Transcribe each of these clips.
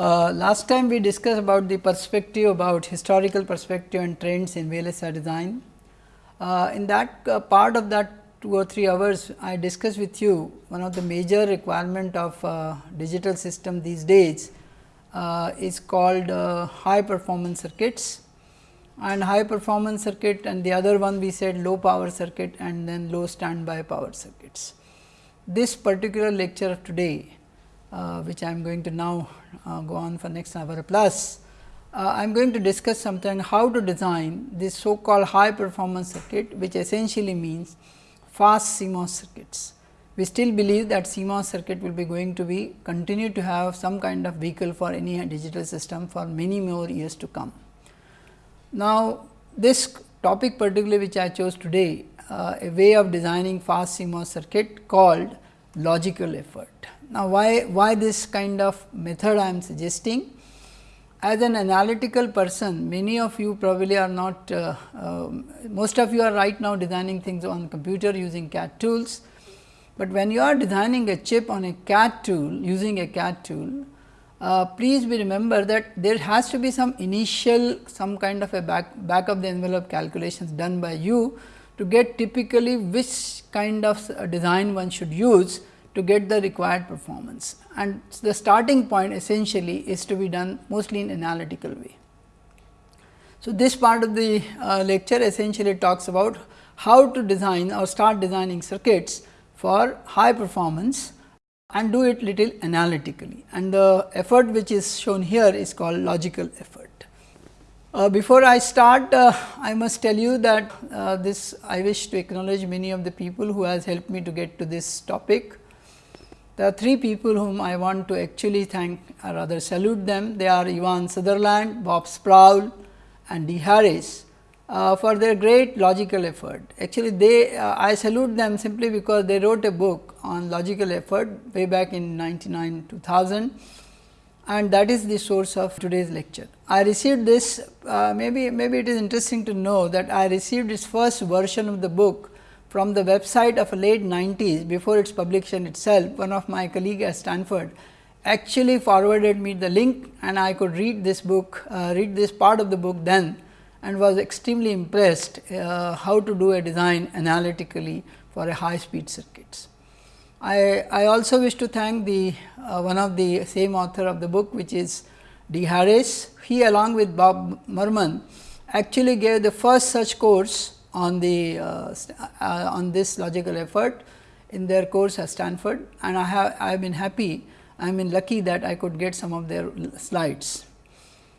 Uh, last time we discussed about the perspective about historical perspective and trends in VLSI design. Uh, in that uh, part of that 2 or 3 hours, I discussed with you one of the major requirement of uh, digital system these days uh, is called high performance circuits and high performance circuit and the other one we said low power circuit and then low standby power circuits. This particular lecture of today which I am going to now uh, go on for next hour plus. Uh, I am going to discuss something how to design this so called high performance circuit which essentially means fast CMOS circuits. We still believe that CMOS circuit will be going to be continue to have some kind of vehicle for any digital system for many more years to come. Now, this topic particularly which I chose today uh, a way of designing fast CMOS circuit called logical effort. Now, why, why this kind of method I am suggesting? As an analytical person, many of you probably are not, uh, uh, most of you are right now designing things on computer using CAD tools. But when you are designing a chip on a CAD tool, using a CAD tool, uh, please be remember that there has to be some initial some kind of a back, back of the envelope calculations done by you to get typically which kind of design one should use to get the required performance and the starting point essentially is to be done mostly in analytical way. So, this part of the uh, lecture essentially talks about how to design or start designing circuits for high performance and do it little analytically and the effort which is shown here is called logical effort. Uh, before I start, uh, I must tell you that uh, this I wish to acknowledge many of the people who has helped me to get to this topic. There are three people whom I want to actually thank or rather salute them. They are Ivan Sutherland, Bob Sproull and D. Harris uh, for their great logical effort. Actually, they uh, I salute them simply because they wrote a book on logical effort way back in 99 2000 and that is the source of today's lecture. I received this uh, maybe maybe it is interesting to know that I received this first version of the book from the website of late 90s before its publication itself, one of my colleague at Stanford actually forwarded me the link and I could read this book, uh, read this part of the book then and was extremely impressed uh, how to do a design analytically for a high speed circuits. I, I also wish to thank the uh, one of the same author of the book which is D. Harris. He along with Bob Merman actually gave the first such course on the uh, uh, on this logical effort in their course at Stanford and I have I have been happy I am been lucky that I could get some of their slides.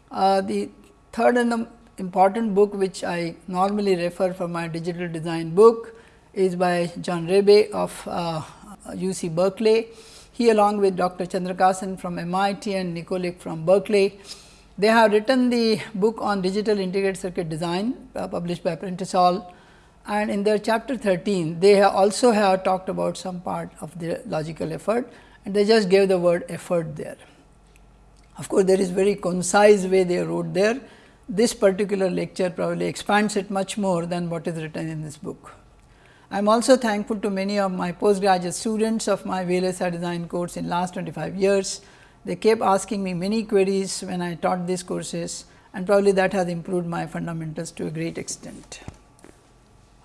Uh, the third and the important book which I normally refer for my digital design book is by John Rabaey of uh, UC Berkeley. He along with Dr. Chandrakasan from MIT and Nikolic from Berkeley they have written the book on digital integrated circuit design uh, published by Prentice-Hall and in their chapter 13 they have also have talked about some part of the logical effort and they just gave the word effort there. Of course, there is very concise way they wrote there. This particular lecture probably expands it much more than what is written in this book. I am also thankful to many of my postgraduate students of my VLSI design course in last 25 years they kept asking me many queries when I taught these courses and probably that has improved my fundamentals to a great extent.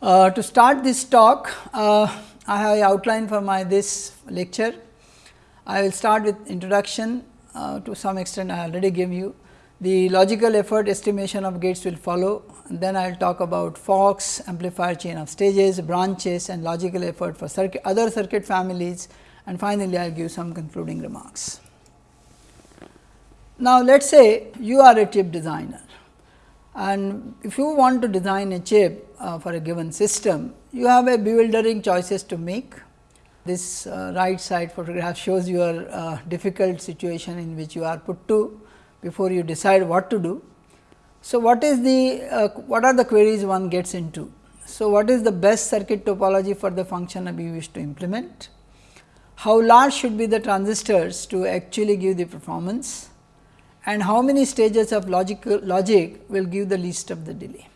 Uh, to start this talk, uh, I have outline for my this lecture. I will start with introduction uh, to some extent I already gave you. The logical effort estimation of gates will follow then I will talk about Fox, amplifier chain of stages, branches and logical effort for circuit, other circuit families and finally, I will give some concluding remarks. Now, let us say you are a chip designer and if you want to design a chip uh, for a given system, you have a bewildering choices to make. This uh, right side photograph shows your uh, difficult situation in which you are put to before you decide what to do. So, what is the uh, what are the queries one gets into? So, what is the best circuit topology for the function you wish to implement? How large should be the transistors to actually give the performance? And how many stages of logical logic will give the least of the delay.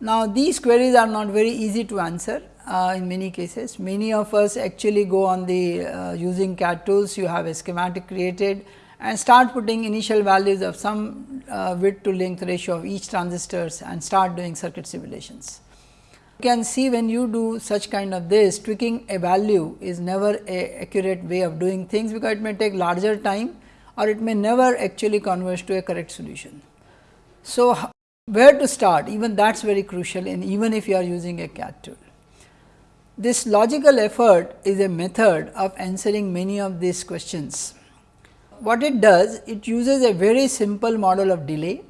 Now, these queries are not very easy to answer uh, in many cases. Many of us actually go on the uh, using CAD tools, you have a schematic created and start putting initial values of some uh, width to length ratio of each transistors and start doing circuit simulations. You can see when you do such kind of this tweaking a value is never a accurate way of doing things, because it may take larger time or it may never actually converge to a correct solution. So, where to start even that is very crucial and even if you are using a CAD tool. This logical effort is a method of answering many of these questions. What it does? It uses a very simple model of delay,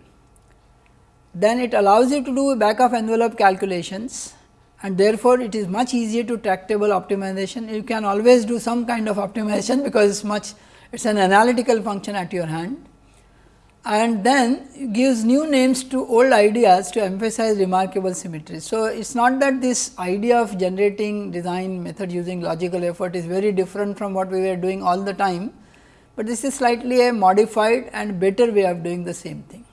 then it allows you to do back of envelope calculations and therefore, it is much easier to tractable optimization. You can always do some kind of optimization because it is much it is an analytical function at your hand and then gives new names to old ideas to emphasize remarkable symmetry. So, it is not that this idea of generating design method using logical effort is very different from what we were doing all the time, but this is slightly a modified and better way of doing the same thing.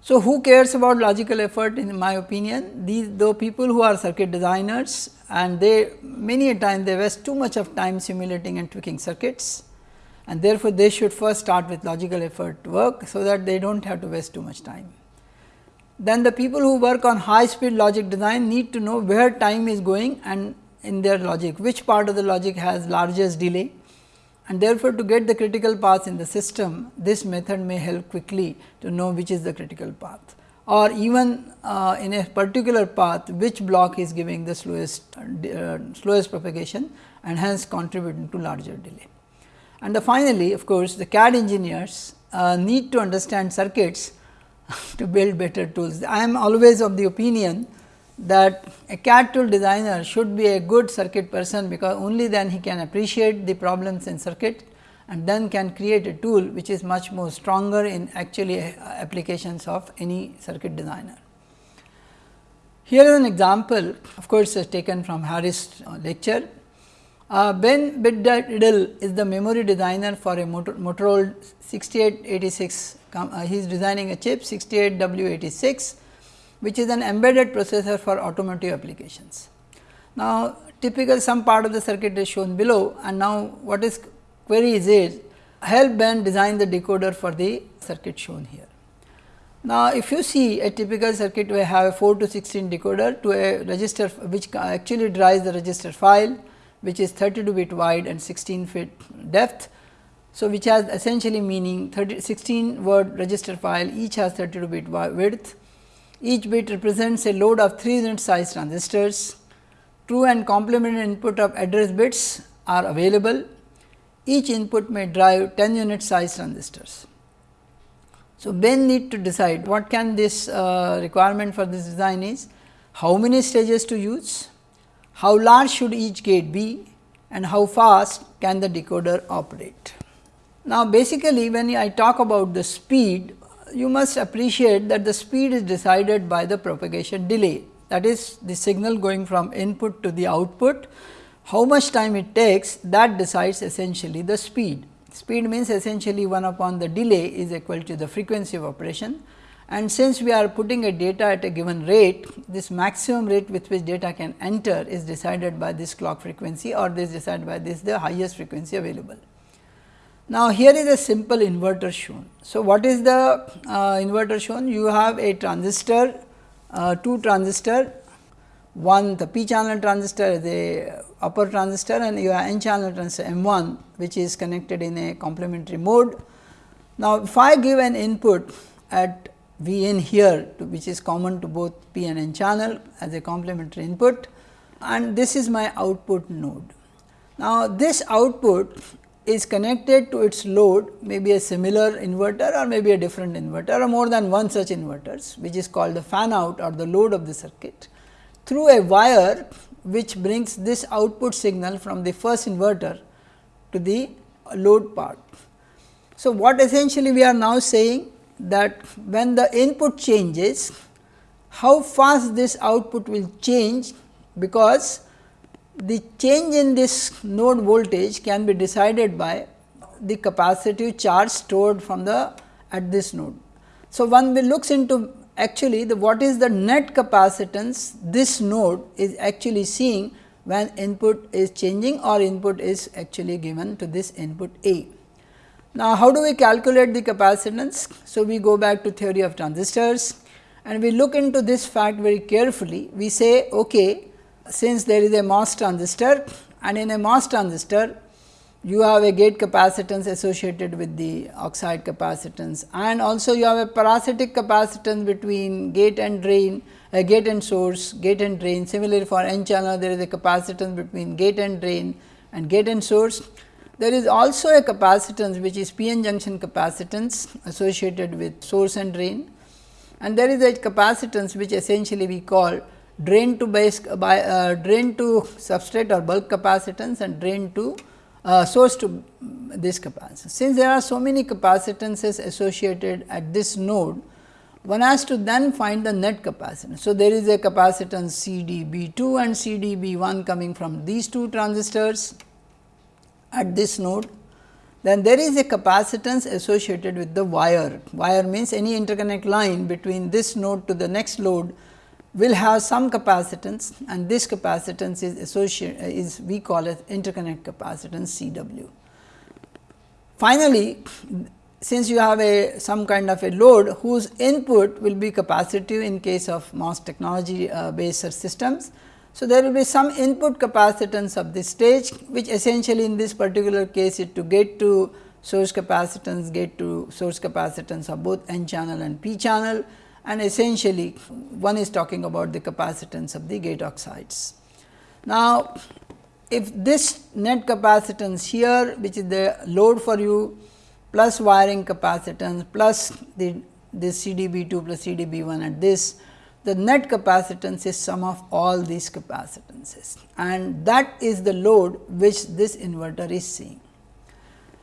So, who cares about logical effort in my opinion? These the people who are circuit designers and they many a time they waste too much of time simulating and tweaking circuits and therefore, they should first start with logical effort work, so that they do not have to waste too much time. Then the people who work on high speed logic design need to know where time is going and in their logic, which part of the logic has largest delay and therefore, to get the critical path in the system, this method may help quickly to know which is the critical path or even uh, in a particular path which block is giving the slowest uh, slowest propagation and hence contributing to larger delay. And the finally, of course, the CAD engineers uh, need to understand circuits to build better tools. I am always of the opinion that a CAD tool designer should be a good circuit person, because only then he can appreciate the problems in circuit and then can create a tool which is much more stronger in actually uh, applications of any circuit designer. Here is an example of course, taken from Harris lecture uh, ben Bitdiddle is the memory designer for a Motorola 6886. Uh, he is designing a chip 68W86, which is an embedded processor for automotive applications. Now, typical some part of the circuit is shown below and now what is query is is help Ben design the decoder for the circuit shown here. Now, if you see a typical circuit we have a 4 to 16 decoder to a register which actually drives the register file which is 32 bit wide and 16 feet depth. So, which has essentially meaning 30, 16 word register file each has 32 bit width. Each bit represents a load of 3 unit size transistors. True and complementary input of address bits are available. Each input may drive 10 unit size transistors. So, Ben need to decide what can this uh, requirement for this design is, how many stages to use, how large should each gate be and how fast can the decoder operate. Now, basically when I talk about the speed, you must appreciate that the speed is decided by the propagation delay that is the signal going from input to the output. How much time it takes that decides essentially the speed. Speed means essentially 1 upon the delay is equal to the frequency of operation and since we are putting a data at a given rate, this maximum rate with which data can enter is decided by this clock frequency or this decided by this the highest frequency available. Now, here is a simple inverter shown. So, what is the uh, inverter shown? You have a transistor, uh, two transistor, one the p channel transistor the upper transistor and you have n channel transistor M 1 which is connected in a complementary mode. Now, if I give an input at V n here to which is common to both P and N channel as a complementary input and this is my output node. Now, this output is connected to its load maybe a similar inverter or maybe a different inverter or more than one such inverters which is called the fan out or the load of the circuit through a wire which brings this output signal from the first inverter to the load part. So, what essentially we are now saying that when the input changes, how fast this output will change, because the change in this node voltage can be decided by the capacitive charge stored from the at this node. So, one will looks into actually the what is the net capacitance this node is actually seeing when input is changing or input is actually given to this input A. Now, how do we calculate the capacitance? So, we go back to theory of transistors and we look into this fact very carefully. We say okay, since there is a MOS transistor and in a MOS transistor you have a gate capacitance associated with the oxide capacitance and also you have a parasitic capacitance between gate and drain, a gate and source, gate and drain. Similarly, for n channel there is a capacitance between gate and drain and gate and source. There is also a capacitance which is p-n junction capacitance associated with source and drain and there is a capacitance which essentially we call drain to base by uh, drain to substrate or bulk capacitance and drain to uh, source to this capacitance. Since there are so many capacitances associated at this node, one has to then find the net capacitance. So, there is a capacitance C D B 2 and C D B 1 coming from these two transistors at this node. Then there is a capacitance associated with the wire. Wire means any interconnect line between this node to the next node will have some capacitance and this capacitance is associated is we call it interconnect capacitance C w. Finally, since you have a some kind of a load whose input will be capacitive in case of MOS technology uh, based systems. So, there will be some input capacitance of this stage which essentially in this particular case is to get to source capacitance, get to source capacitance of both n channel and p channel and essentially one is talking about the capacitance of the gate oxides. Now, if this net capacitance here which is the load for you plus wiring capacitance plus the this CDB 2 plus CDB 1 at this the net capacitance is sum of all these capacitances and that is the load which this inverter is seeing.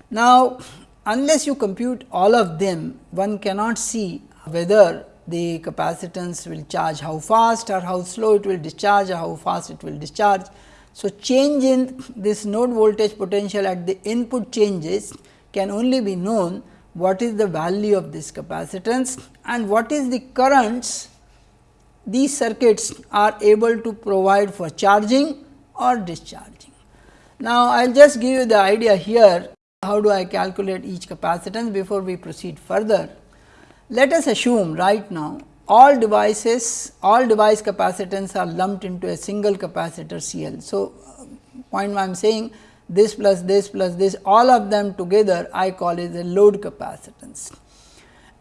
Now, unless you compute all of them one cannot see whether the capacitance will charge how fast or how slow it will discharge or how fast it will discharge. So, change in this node voltage potential at the input changes can only be known what is the value of this capacitance and what is the currents these circuits are able to provide for charging or discharging. Now, I will just give you the idea here how do I calculate each capacitance before we proceed further. Let us assume right now all devices, all device capacitance are lumped into a single capacitor C L. So, point I am saying this plus this plus this all of them together I call it a load capacitance.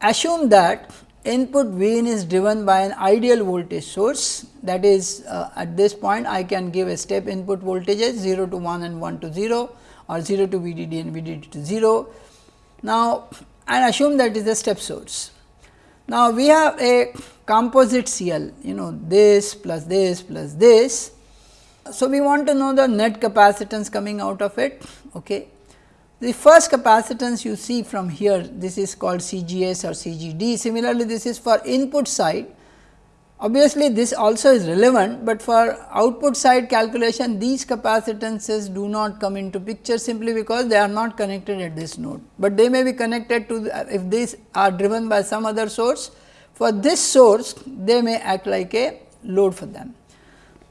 Assume that input V in is driven by an ideal voltage source that is uh, at this point I can give a step input voltages 0 to 1 and 1 to 0 or 0 to VDD and VDD to 0. Now, and assume that is a step source. Now, we have a composite CL you know this plus this plus this. So, we want to know the net capacitance coming out of it. Okay. The first capacitance you see from here this is called CGS or CGD. Similarly, this is for input side Obviously, this also is relevant, but for output side calculation these capacitances do not come into picture simply because they are not connected at this node, but they may be connected to the, if these are driven by some other source. For this source they may act like a load for them.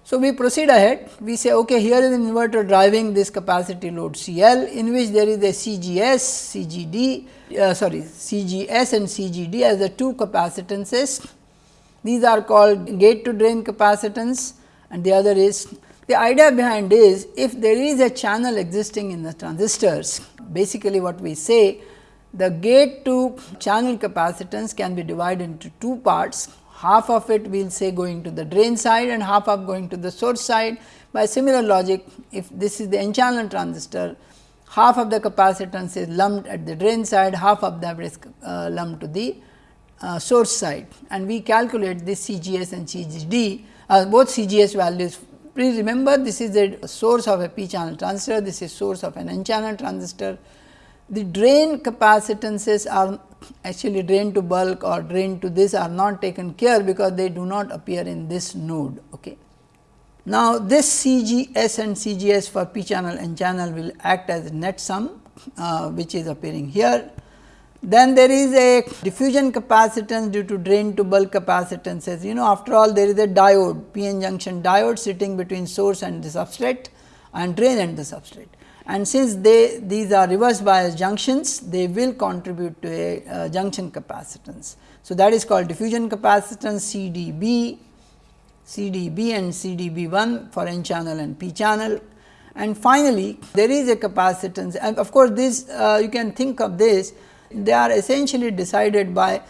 So, we proceed ahead we say okay here is an inverter driving this capacity load CL in which there is a CGS, CGD uh, sorry CGS and CGD as the two capacitances these are called gate to drain capacitance and the other is the idea behind is if there is a channel existing in the transistors basically what we say the gate to channel capacitance can be divided into two parts. Half of it we will say going to the drain side and half of going to the source side. By similar logic if this is the n channel transistor half of the capacitance is lumped at the drain side half of that is uh, lumped to the uh, source side and we calculate this CGS and CGD uh, both CGS values. Please remember this is the source of a p channel transistor, this is source of an n channel transistor. The drain capacitances are actually drain to bulk or drain to this are not taken care because they do not appear in this node. Okay. Now, this CGS and CGS for p channel n channel will act as net sum uh, which is appearing here then there is a diffusion capacitance due to drain to bulk capacitances. You know after all there is a diode p n junction diode sitting between source and the substrate and drain and the substrate. and since they these are reverse bias junctions they will contribute to a uh, junction capacitance. So, that is called diffusion capacitance CDB, CDB and CDB1 for n channel and p channel. And finally, there is a capacitance and of course, this uh, you can think of this they are essentially decided by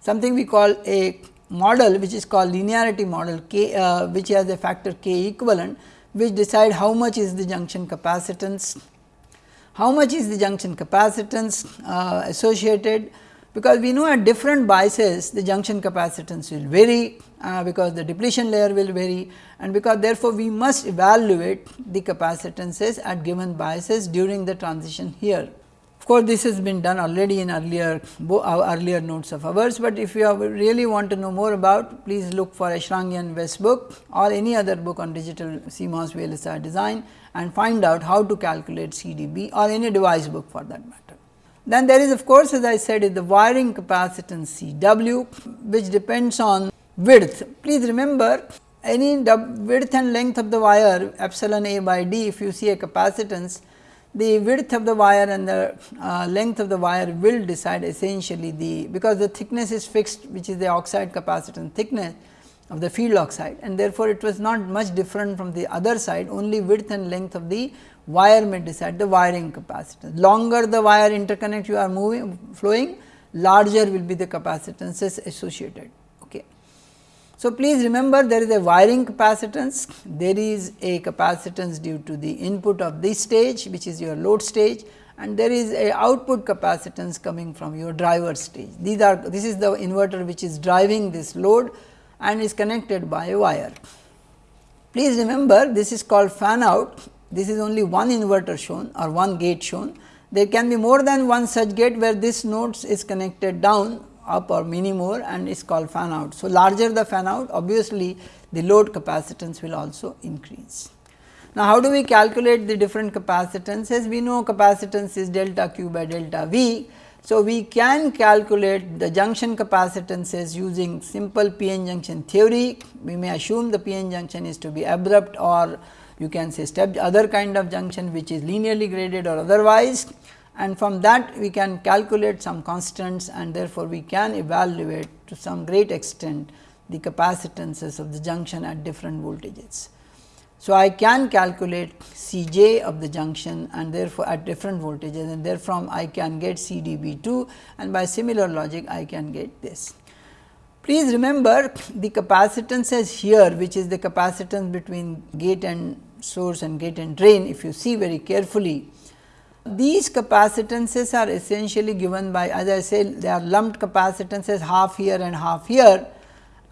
something we call a model which is called linearity model k uh, which has a factor k equivalent which decide how much is the junction capacitance, how much is the junction capacitance uh, associated because we know at different biases the junction capacitance will vary uh, because the depletion layer will vary and because therefore, we must evaluate the capacitances at given biases during the transition here. Of course, this has been done already in earlier earlier notes of ours, but if you really want to know more about please look for Eshraghian Weste book or any other book on digital CMOS VLSI design and find out how to calculate CDB or any device book for that matter. Then there is of course, as I said is the wiring capacitance CW which depends on width. Please remember any width and length of the wire epsilon A by D if you see a capacitance the width of the wire and the uh, length of the wire will decide essentially the because the thickness is fixed which is the oxide capacitance thickness of the field oxide and therefore, it was not much different from the other side only width and length of the wire may decide the wiring capacitance. Longer the wire interconnect you are moving flowing larger will be the capacitances associated. So, please remember there is a wiring capacitance, there is a capacitance due to the input of this stage which is your load stage and there is a output capacitance coming from your driver stage. These are this is the inverter which is driving this load and is connected by a wire. Please remember this is called fan out, this is only one inverter shown or one gate shown. There can be more than one such gate where this node is connected down up or mini more and is called fan out. So, larger the fan out obviously, the load capacitance will also increase. Now, how do we calculate the different capacitances? We know capacitance is delta q by delta V. So, we can calculate the junction capacitances using simple PN junction theory. We may assume the PN junction is to be abrupt or you can say step other kind of junction which is linearly graded or otherwise and from that we can calculate some constants and therefore, we can evaluate to some great extent the capacitances of the junction at different voltages. So, I can calculate C j of the junction and therefore, at different voltages and therefrom, I can get C d B 2 and by similar logic I can get this. Please remember the capacitances here which is the capacitance between gate and source and gate and drain if you see very carefully these capacitances are essentially given by as I said they are lumped capacitances half here and half here.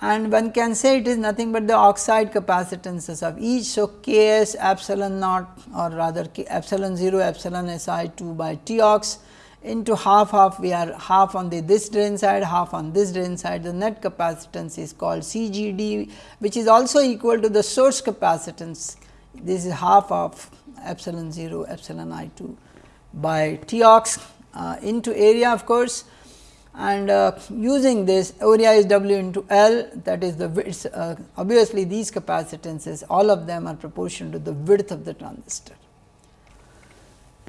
And one can say it is nothing but the oxide capacitances of each. So, K s epsilon naught or rather K epsilon 0 epsilon S i 2 by T ox into half half we are half on the this drain side half on this drain side. The net capacitance is called C G D which is also equal to the source capacitance. This is half of epsilon 0 epsilon i 2 by T uh, into area of course and uh, using this area is W into L that is the width uh, obviously these capacitances all of them are proportional to the width of the transistor.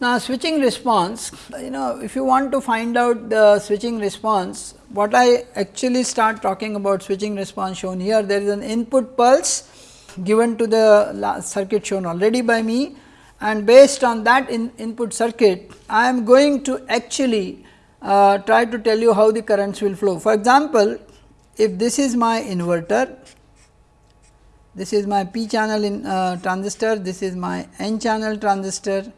Now, switching response you know if you want to find out the switching response what I actually start talking about switching response shown here there is an input pulse given to the circuit shown already by me and based on that in input circuit I am going to actually uh, try to tell you how the currents will flow. For example, if this is my inverter, this is my p channel in uh, transistor, this is my n channel transistor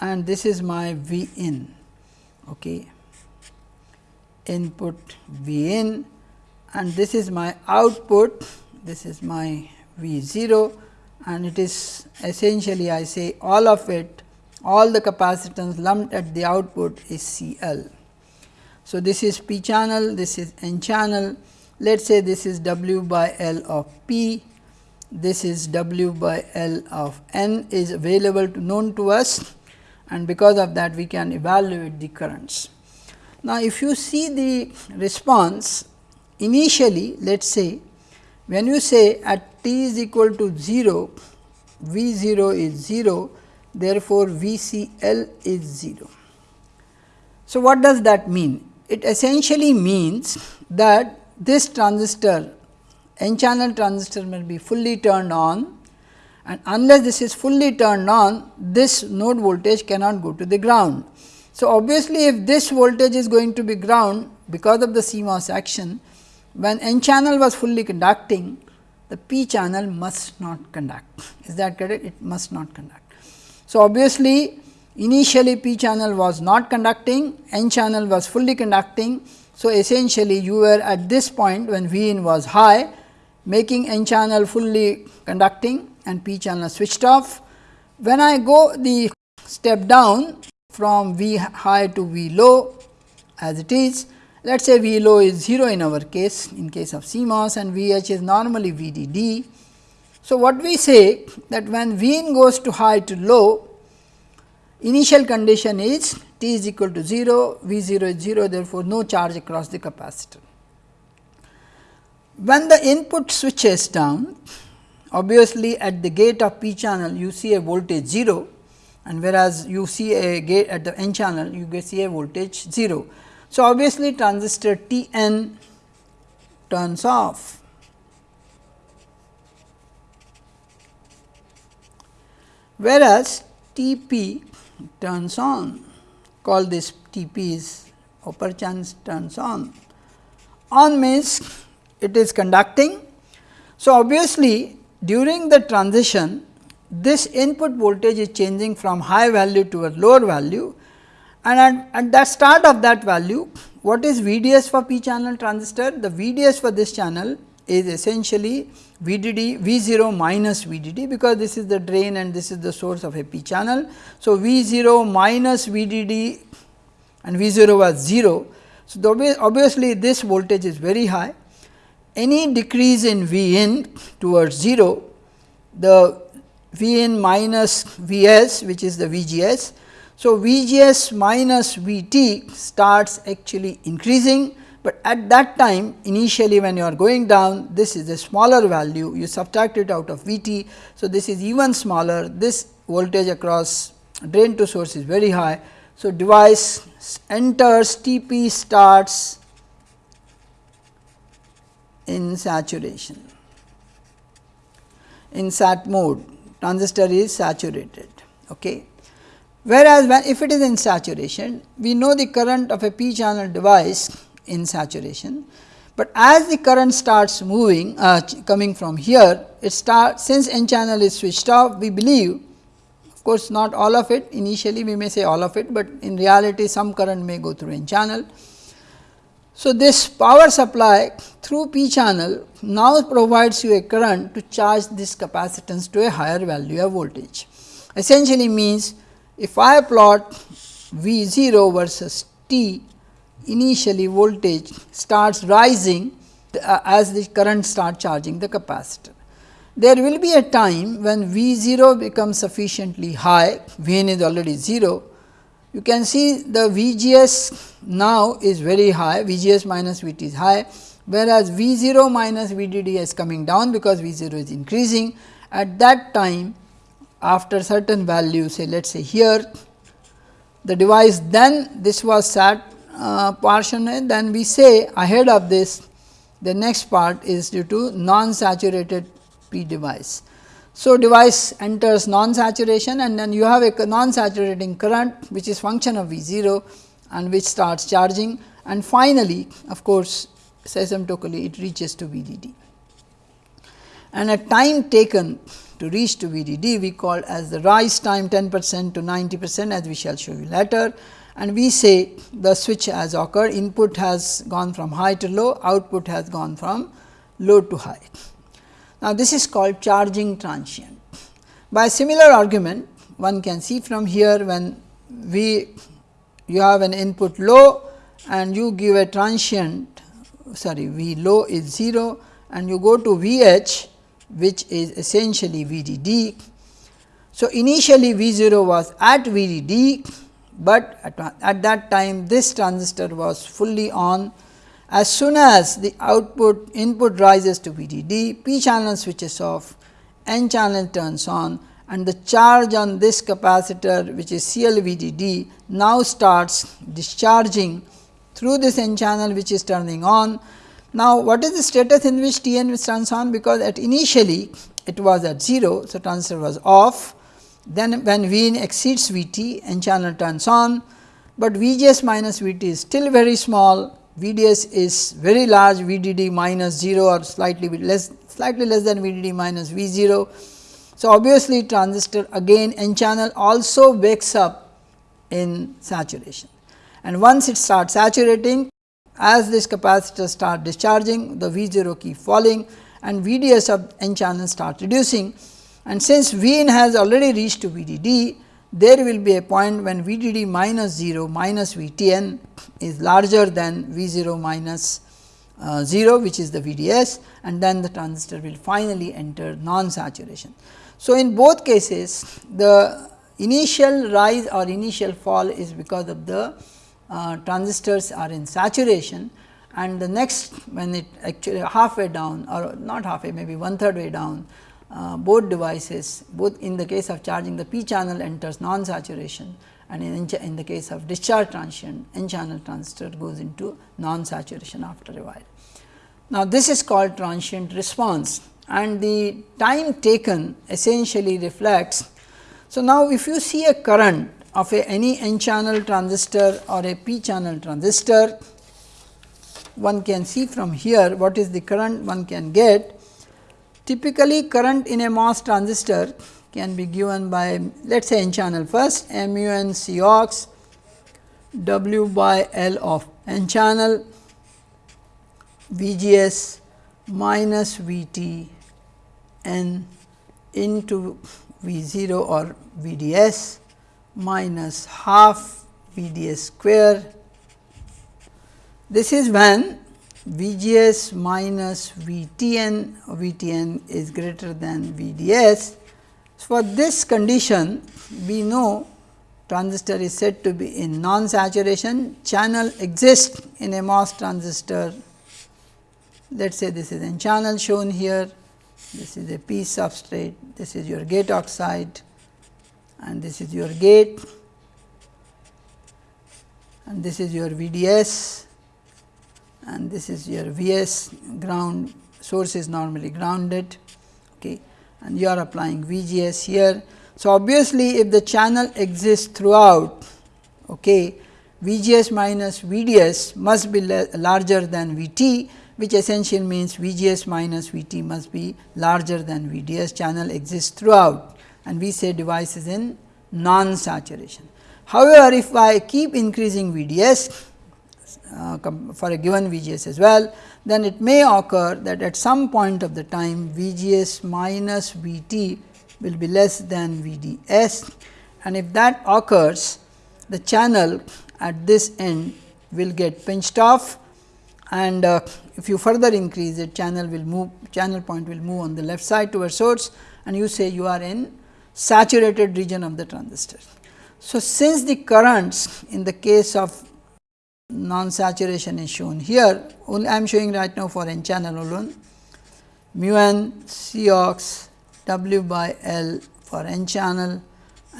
and this is my V in okay. input V in and this is my output, this is my V 0 and it is essentially I say all of it all the capacitance lumped at the output is C L. So, this is p channel, this is n channel, let us say this is W by L of p, this is W by L of n is available to known to us and because of that we can evaluate the currents. Now, if you see the response initially let us say when you say at t is equal to 0, V 0 is 0, therefore, VCL is 0. So, what does that mean? It essentially means that this transistor n channel transistor may be fully turned on and unless this is fully turned on this node voltage cannot go to the ground. So, obviously, if this voltage is going to be ground because of the CMOS action when n channel was fully conducting the p channel must not conduct is that correct it must not conduct. So, obviously, initially p channel was not conducting n channel was fully conducting. So, essentially you were at this point when V in was high making n channel fully conducting and p channel switched off. When I go the step down from V high to V low as it is, let us say V low is 0 in our case in case of CMOS and V h is normally VDD. So, what we say that when V in goes to high to low initial condition is t is equal to 0, V 0 is 0 therefore, no charge across the capacitor. When the input switches down, obviously at the gate of p channel you see a voltage 0 and whereas you see a gate at the n channel you see a voltage 0. So, obviously transistor T n turns off. Whereas, T p turns on call this T p is upper chance turns on. On means it is conducting. So, obviously, during the transition this input voltage is changing from high value to a lower value and at, at that start of that value what is VDS for p channel transistor? The VDS for this channel is essentially VDD V 0 minus VDD because this is the drain and this is the source of a p channel. So, V 0 minus VDD and V 0 was 0. So, obviously, this voltage is very high any decrease in V in towards 0 the V in minus V s which is the VGS. So, VGS minus VT starts actually increasing, but at that time initially when you are going down this is a smaller value you subtract it out of VT. So, this is even smaller this voltage across drain to source is very high. So, device enters TP starts in saturation in sat mode transistor is saturated. Okay. Whereas, when if it is in saturation we know the current of a p channel device in saturation, but as the current starts moving uh, coming from here it starts since n channel is switched off we believe of course, not all of it initially we may say all of it, but in reality some current may go through n channel so, this power supply through p channel now provides you a current to charge this capacitance to a higher value of voltage. Essentially means if I plot V 0 versus t initially voltage starts rising uh, as the current start charging the capacitor. There will be a time when V 0 becomes sufficiently high, V n is already 0 you can see the VGS now is very high, VGS minus VT is high, whereas V 0 minus VDD is coming down because V 0 is increasing. At that time after certain value say let us say here the device then this was sat uh, portion then we say ahead of this the next part is due to non saturated P device. So, device enters non-saturation and then you have a non-saturating current which is function of V 0 and which starts charging and finally, of course, asymptotically it reaches to VDD. And a time taken to reach to VDD we call as the rise time 10 percent to 90 percent as we shall show you later and we say the switch has occurred input has gone from high to low output has gone from low to high. Now, this is called charging transient. By similar argument, one can see from here when we you have an input low and you give a transient sorry V low is 0 and you go to V h which is essentially V d d. So, initially V 0 was at V d d, but at, at that time this transistor was fully on as soon as the output input rises to VDD, p channel switches off, n channel turns on and the charge on this capacitor which is CLVDD now starts discharging through this n channel which is turning on. Now, what is the status in which T n turns on? Because at initially it was at 0. So, transistor was off. Then when V in exceeds V t n channel turns on, but V g s minus V t is still very small. V d s is very large. V d d minus 0 or slightly less slightly less than V d d minus V 0 so, obviously transistor again n channel also wakes up in saturation. And once it starts saturating as this capacitor start discharging the V 0 keep falling and V d s of n channel start reducing and since V in has already reached to V d d there will be a point when V d d minus 0 minus V t n is larger than V 0 minus uh, 0 which is the V d s and then the transistor will finally enter non saturation. So, in both cases the initial rise or initial fall is because of the uh, transistors are in saturation and the next when it actually halfway down or not halfway maybe one third way down uh, both devices both in the case of charging the p channel enters non saturation and in, in the case of discharge transient n channel transistor goes into non saturation after a while. Now, this is called transient response and the time taken essentially reflects. So, now if you see a current of a any n channel transistor or a p channel transistor, one can see from here what is the current one can get. Typically, current in a MOS transistor can be given by let us say n channel first mu n C ox W by L of n channel V G S minus V T n into V 0 or V d s minus half V d s square. This is when V g s minus V t n V t n is greater than V d s. For this condition, we know transistor is said to be in non saturation, channel exists in a MOS transistor. Let us say this is n channel shown here this is a p substrate, this is your gate oxide and this is your gate. And this is your VDS and this is your Vs ground source is normally grounded. Okay, and you are applying VGS here. So, obviously, if the channel exists throughout okay, VGS minus VDS must be larger than VT which essentially means VGS minus VT must be larger than VDS channel exists throughout and we say device is in non saturation. However, if I keep increasing VDS uh, for a given VGS as well, then it may occur that at some point of the time VGS minus VT will be less than VDS and if that occurs the channel at this end will get pinched off. And uh, if you further increase it channel will move channel point will move on the left side towards source. And you say you are in saturated region of the transistor. So, since the currents in the case of non saturation is shown here I am showing right now for n channel alone mu n C ox W by L for n channel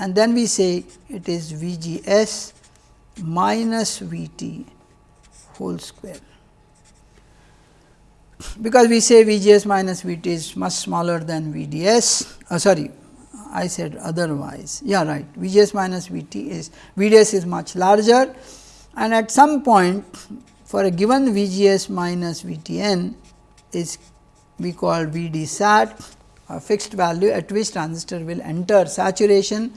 and then we say it is V G S minus V T whole square because we say V G S minus V T is much smaller than V D S uh, sorry I said otherwise. Yeah right. V G S minus V T is V is much larger. And at some point for a given V G S minus V T n is we call V D sat a fixed value at which transistor will enter saturation.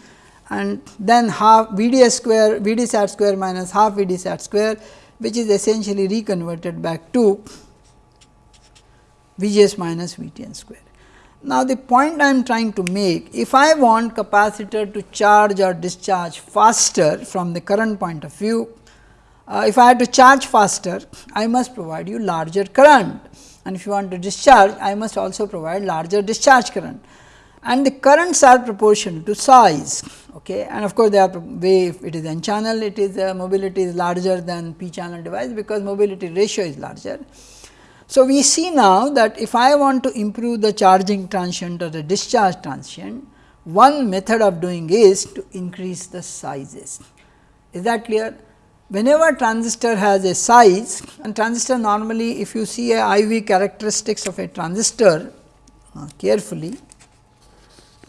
And then half V D S square V D sat square minus half V D sat square which is essentially reconverted back to V g s minus V t n square. Now, the point I am trying to make if I want capacitor to charge or discharge faster from the current point of view, uh, if I had to charge faster I must provide you larger current. And if you want to discharge I must also provide larger discharge current. And the currents are proportional to size okay? And of course they are way if it is n channel it is uh, mobility is larger than p channel device because mobility ratio is larger so, we see now that if I want to improve the charging transient or the discharge transient, one method of doing is to increase the sizes. Is that clear? Whenever transistor has a size and transistor normally if you see a IV characteristics of a transistor uh, carefully,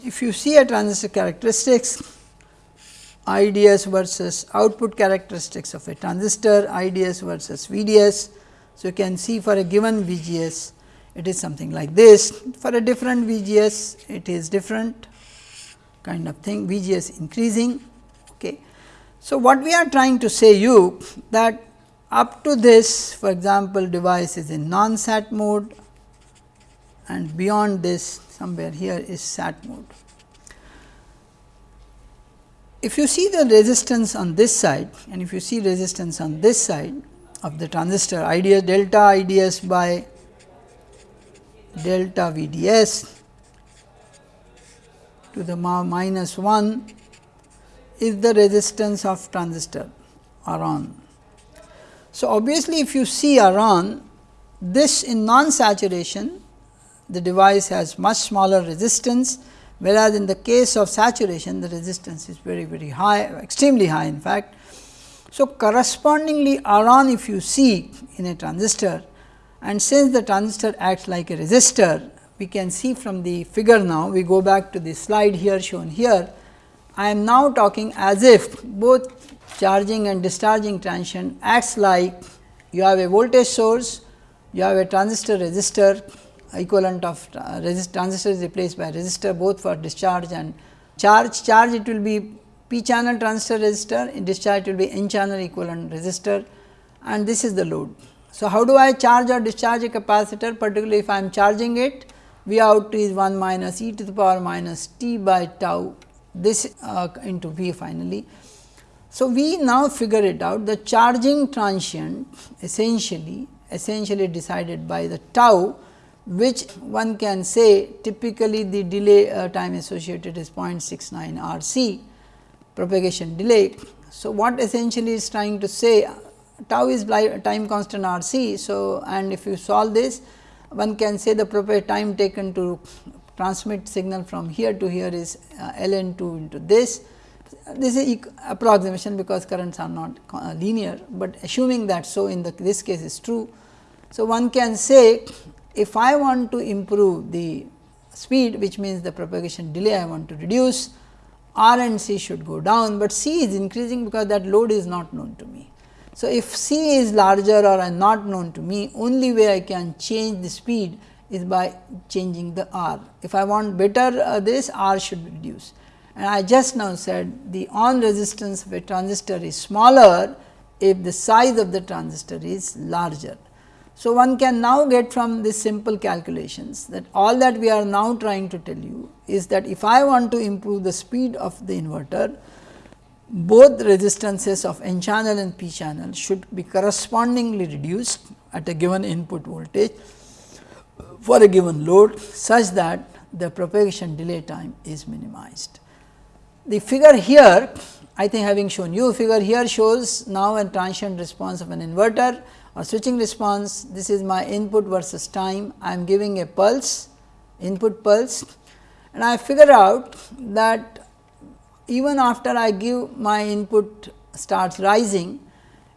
if you see a transistor characteristics IDS versus output characteristics of a transistor IDS versus VDS. So, you can see for a given VGS it is something like this for a different VGS it is different kind of thing VGS increasing. Okay. So, what we are trying to say you that up to this for example, device is in non sat mode and beyond this somewhere here is sat mode. If you see the resistance on this side and if you see resistance on this side of the transistor IDS delta IDS by delta VDS to the minus 1 is the resistance of transistor around. So, obviously, if you see around this in non saturation the device has much smaller resistance whereas, in the case of saturation the resistance is very very high extremely high in fact. So, correspondingly around if you see in a transistor and since the transistor acts like a resistor we can see from the figure now we go back to the slide here shown here. I am now talking as if both charging and discharging transition acts like you have a voltage source, you have a transistor resistor equivalent of uh, resist transistor is replaced by resistor both for discharge and charge. Charge it will be p channel transistor resistor, in discharge will be n channel equivalent resistor and this is the load. So, how do I charge or discharge a capacitor particularly if I am charging it V out is 1 minus e to the power minus t by tau this uh, into V finally. So, we now figure it out the charging transient essentially essentially decided by the tau which one can say typically the delay uh, time associated is 0.69 R c propagation delay. So, what essentially is trying to say tau is time constant R c. So, and if you solve this one can say the time taken to transmit signal from here to here is uh, ln 2 into this. This is approximation because currents are not uh, linear, but assuming that so in the this case is true. So, one can say if I want to improve the speed which means the propagation delay I want to reduce R and C should go down, but C is increasing because that load is not known to me. So, if C is larger or not known to me only way I can change the speed is by changing the R. If I want better uh, this R should reduce and I just now said the on resistance of a transistor is smaller if the size of the transistor is larger. So, one can now get from this simple calculations that all that we are now trying to tell you is that if I want to improve the speed of the inverter, both resistances of n channel and p channel should be correspondingly reduced at a given input voltage for a given load such that the propagation delay time is minimized. The figure here I think having shown you figure here shows now a transient response of an inverter or switching response this is my input versus time I am giving a pulse input pulse and I figure out that even after I give my input starts rising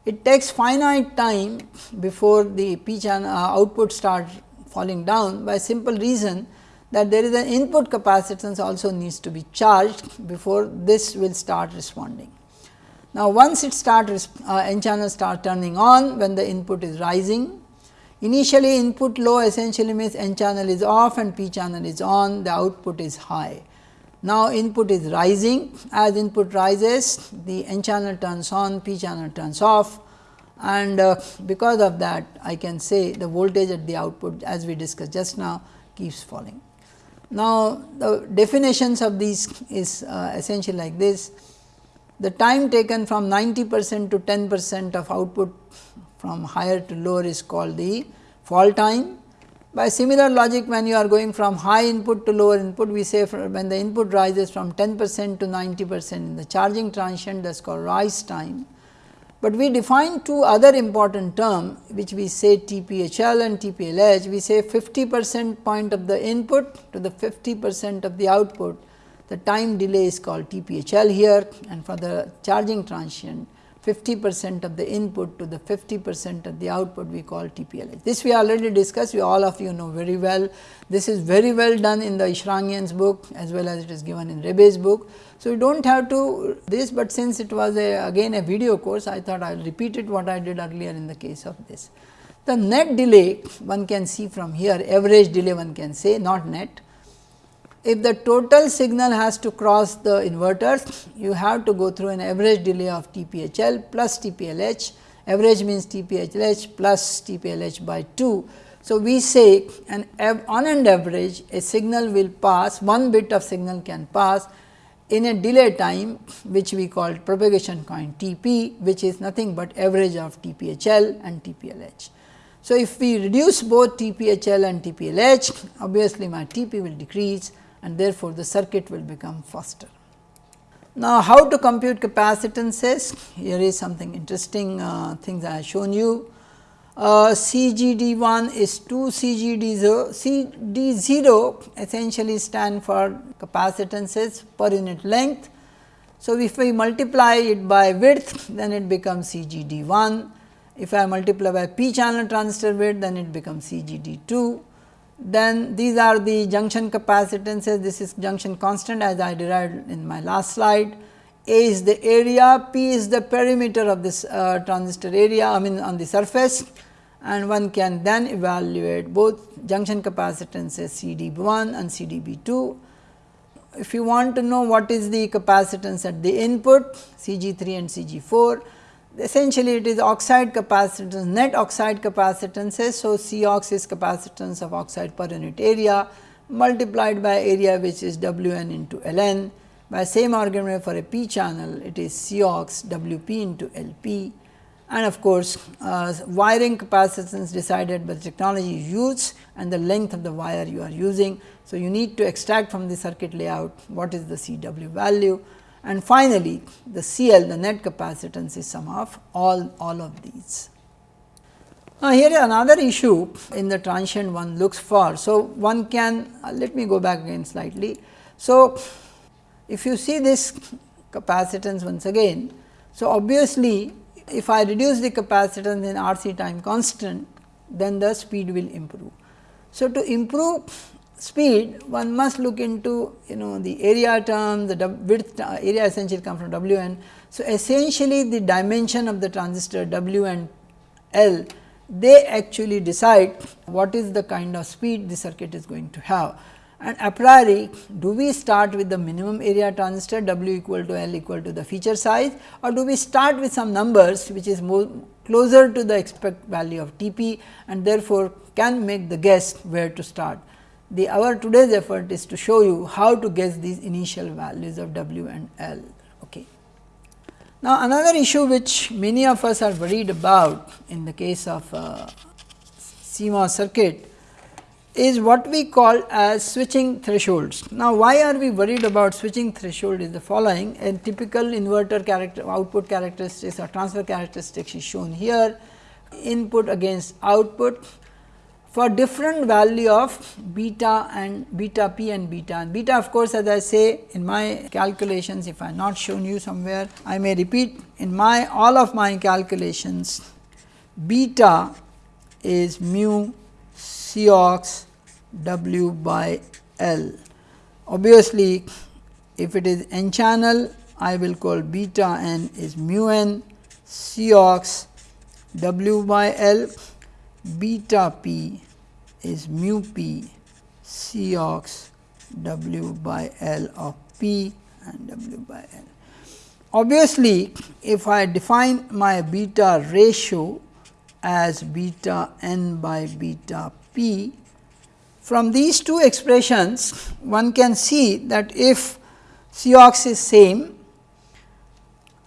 it takes finite time before the p channel uh, output starts falling down by simple reason that there is an input capacitance also needs to be charged before this will start responding. Now, once it start uh, n channel start turning on when the input is rising, initially input low essentially means n channel is off and p channel is on, the output is high. Now, input is rising as input rises the n channel turns on, p channel turns off and uh, because of that I can say the voltage at the output as we discussed just now keeps falling. Now, the definitions of these is uh, essentially like this the time taken from 90 percent to 10 percent of output from higher to lower is called the fall time. By similar logic when you are going from high input to lower input we say when the input rises from 10 percent to 90 percent in the charging transient that is called rise time. But we define two other important term which we say TPHL and TPLH we say 50 percent point of the input to the 50 percent of the output the time delay is called TPHL here and for the charging transient 50 percent of the input to the 50 percent of the output we call TPLH. This we already discussed, we all of you know very well. This is very well done in the Eshraghian's book as well as it is given in Rabaey's book. So, you do not have to this, but since it was a again a video course, I thought I will repeat it what I did earlier in the case of this. The net delay one can see from here, average delay one can say not net if the total signal has to cross the inverters, you have to go through an average delay of TPHL plus TPLH, average means TPHLH plus TPLH by 2. So, we say an on an average a signal will pass one bit of signal can pass in a delay time which we call propagation coefficient Tp which is nothing but average of TPHL and TPLH. So, if we reduce both TPHL and TPLH obviously my Tp will decrease and therefore, the circuit will become faster. Now, how to compute capacitances? Here is something interesting uh, things I have shown you. Uh, CGD1 is 2 CGD0, CD0 essentially stand for capacitances per unit length. So, if we multiply it by width then it becomes CGD1, if I multiply by p channel transistor width then it becomes CGD2 then these are the junction capacitances, this is junction constant as I derived in my last slide. A is the area, P is the perimeter of this uh, transistor area I mean on the surface and one can then evaluate both junction capacitances CDB1 and CDB2. If you want to know what is the capacitance at the input CG3 and CG4, essentially it is oxide capacitance net oxide capacitances. So, C ox is capacitance of oxide per unit area multiplied by area which is W n into L n by same argument for a p channel it is C ox W p into L p and of course, uh, wiring capacitance decided by the technology used and the length of the wire you are using. So, you need to extract from the circuit layout what is the C w value and finally, the CL the net capacitance is sum of all, all of these. Now, here is another issue in the transient one looks for. So, one can uh, let me go back again slightly. So, if you see this capacitance once again. So, obviously, if I reduce the capacitance in RC time constant then the speed will improve. So, to improve speed one must look into you know the area term the width uh, area essentially come from W n. So, essentially the dimension of the transistor W and L they actually decide what is the kind of speed the circuit is going to have. And a priori do we start with the minimum area transistor W equal to L equal to the feature size or do we start with some numbers which is more closer to the expect value of T p and therefore, can make the guess where to start the our today's effort is to show you how to guess these initial values of W and L. Okay. Now, another issue which many of us are worried about in the case of uh, CMOS circuit is what we call as switching thresholds. Now, why are we worried about switching threshold is the following a typical inverter character output characteristics or transfer characteristics is shown here input against output for different value of beta and beta p and beta and beta of course, as I say in my calculations if I have not shown you somewhere I may repeat in my all of my calculations beta is mu C ox W by L. Obviously, if it is n channel I will call beta n is mu n C ox W by L beta p is mu p C ox W by L of P and W by L. Obviously, if I define my beta ratio as beta n by beta p, from these two expressions one can see that if C ox is same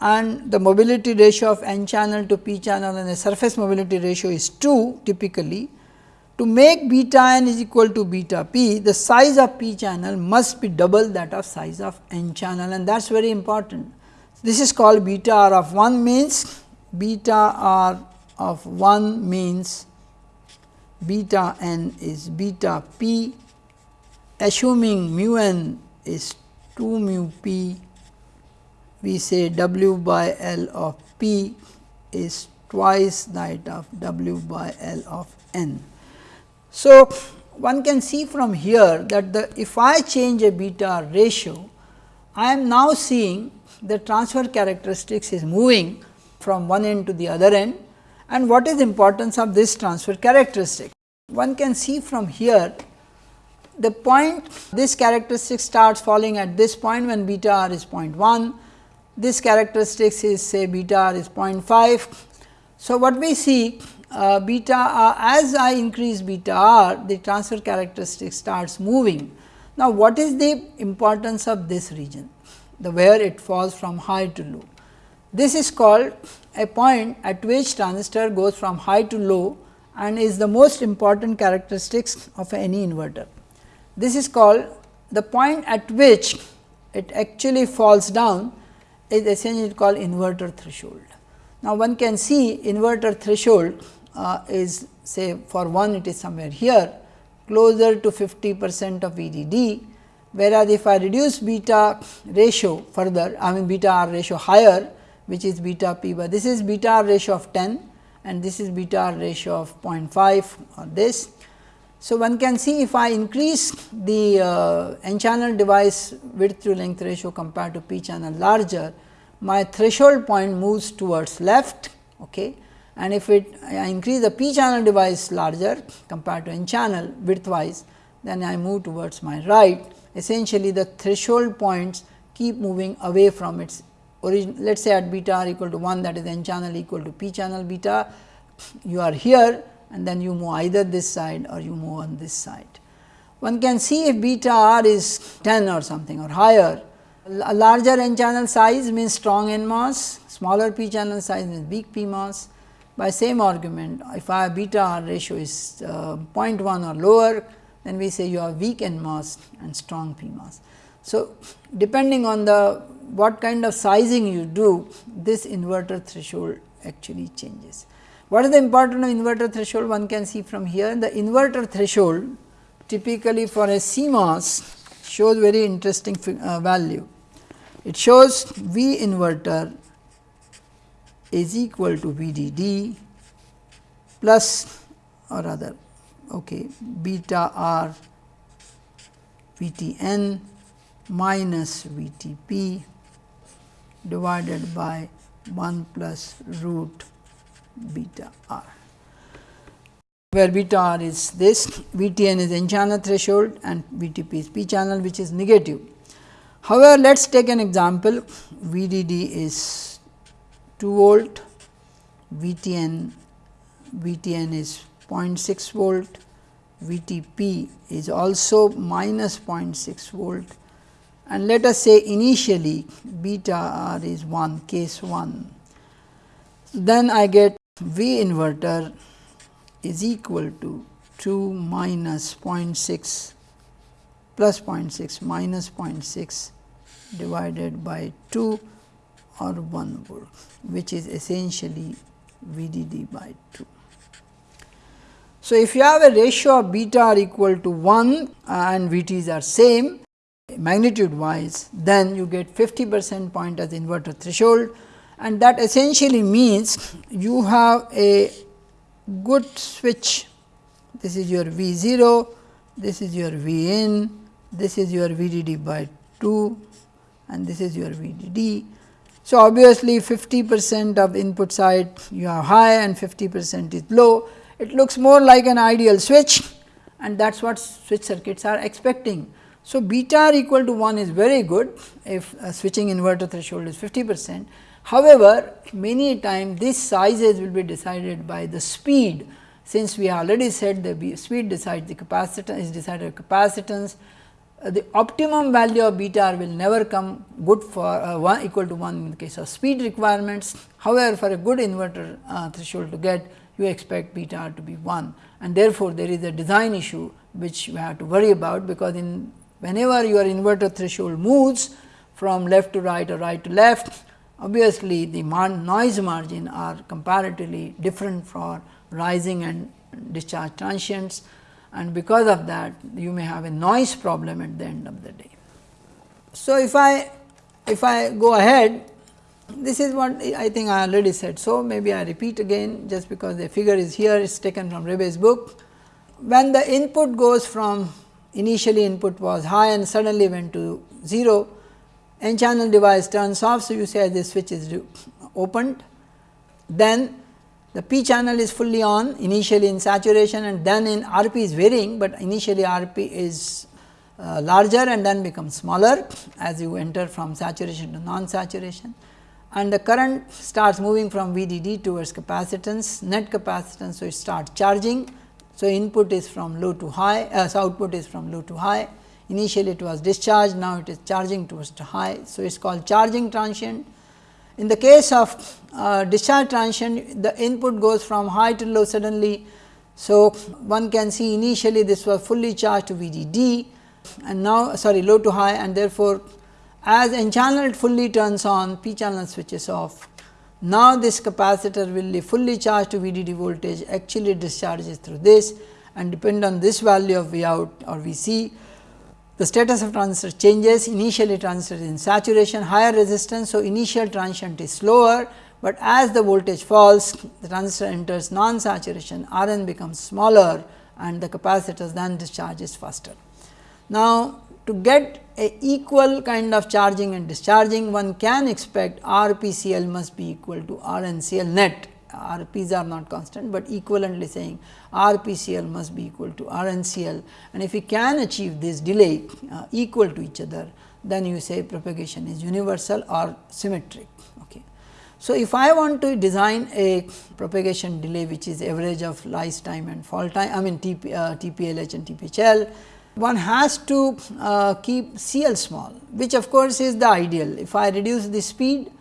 and the mobility ratio of n channel to p channel and the surface mobility ratio is 2 typically, to make beta n is equal to beta p, the size of p channel must be double that of size of n channel and that is very important. This is called beta r of 1 means beta r of 1 means beta n is beta p assuming mu n is 2 mu p we say W by L of p is twice that of W by L of n. So, one can see from here that the if I change a beta ratio, I am now seeing the transfer characteristics is moving from one end to the other end and what is the importance of this transfer characteristic. One can see from here the point this characteristic starts falling at this point when beta r is 0.1, this characteristics is say beta r is 0.5. So, what we see uh, beta r as I increase beta r the transfer characteristic starts moving. Now, what is the importance of this region the where it falls from high to low. This is called a point at which transistor goes from high to low and is the most important characteristics of any inverter. This is called the point at which it actually falls down is essentially called inverter threshold. Now, one can see inverter threshold uh, is say for one it is somewhere here closer to 50 percent of VDD, whereas if I reduce beta ratio further I mean beta r ratio higher which is beta p by this is beta r ratio of 10 and this is beta r ratio of 0.5 or this. So, one can see if I increase the uh, n channel device width to length ratio compared to p channel larger, my threshold point moves towards left okay. And if it I increase the p channel device larger compared to n channel widthwise, then I move towards my right. Essentially the threshold points keep moving away from its origin let us say at beta r equal to 1 that is n channel equal to p channel beta you are here and then you move either this side or you move on this side. One can see if beta r is 10 or something or higher a larger n channel size means strong NMOS, smaller p channel size means weak PMOS. By same argument, if our beta r ratio is uh, 0.1 or lower, then we say you are weak NMOS and strong PMOS. So, depending on the what kind of sizing you do, this inverter threshold actually changes. What is the importance of inverter threshold? One can see from here the inverter threshold typically for a CMOS shows very interesting uh, value. It shows V inverter is equal to VDD plus or rather okay, beta R VTN minus VTP divided by 1 plus root beta r, where beta r is this, VTN is n channel threshold and VTP is p channel which is negative. However, let us take an example VDD is 2 volt, VTN, VTN is 0.6 volt, VTP is also minus 0.6 volt and let us say initially beta r is 1 case 1. Then I get V inverter is equal to 2 minus 0.6 plus 0.6 minus 0.6 divided by 2 or 1 volt which is essentially VDD by 2. So, if you have a ratio of beta r equal to 1 and VTs are same magnitude wise then you get 50 percent point as inverter threshold and that essentially means you have a good switch this is your V 0 this is your V in this is your VDD by 2 and this is your VDD. So, obviously 50 percent of input side you have high and 50 percent is low it looks more like an ideal switch and that is what switch circuits are expecting. So, beta equal to 1 is very good if switching inverter threshold is 50 percent. However, many times these sizes will be decided by the speed since we already said the speed decides the capacitance is decided capacitance. Uh, the optimum value of beta r will never come good for uh, 1 equal to 1 in the case of speed requirements. However, for a good inverter uh, threshold to get you expect beta r to be 1 and therefore, there is a design issue which we have to worry about because in whenever your inverter threshold moves from left to right or right to left obviously the noise margin are comparatively different for rising and discharge transients and because of that you may have a noise problem at the end of the day. So, if I if I go ahead this is what I think I already said. So, maybe I repeat again just because the figure is here it is taken from Rabaey's book. When the input goes from initially input was high and suddenly went to 0 n channel device turns off. So, you say this switch is opened then the p channel is fully on initially in saturation and then in RP is varying, but initially RP is uh, larger and then becomes smaller as you enter from saturation to non saturation and the current starts moving from VDD towards capacitance net capacitance. So, it starts charging. So, input is from low to high uh, output is from low to high initially it was discharged now it is charging towards to high. So, it is called charging transient. In the case of uh, discharge transient the input goes from high to low suddenly. So, one can see initially this was fully charged to VDD and now sorry low to high and therefore, as n channel fully turns on p channel switches off. Now, this capacitor will be fully charged to VDD voltage actually discharges through this and depend on this value of V out or V c. The status of transistor changes initially transistor is in saturation higher resistance. So, initial transient is slower, but as the voltage falls the transistor enters non saturation R n becomes smaller and the capacitors then discharges faster. Now, to get a equal kind of charging and discharging one can expect R P C L must be equal to R N C L net R P's are not constant, but equivalently saying R P C L must be equal to R N C L and if we can achieve this delay uh, equal to each other then you say propagation is universal or symmetric. Okay. So, if I want to design a propagation delay which is average of rise time and fall time I mean TP, uh, TPLH and TPHL one has to uh, keep CL small which of course is the ideal. If I reduce the speed,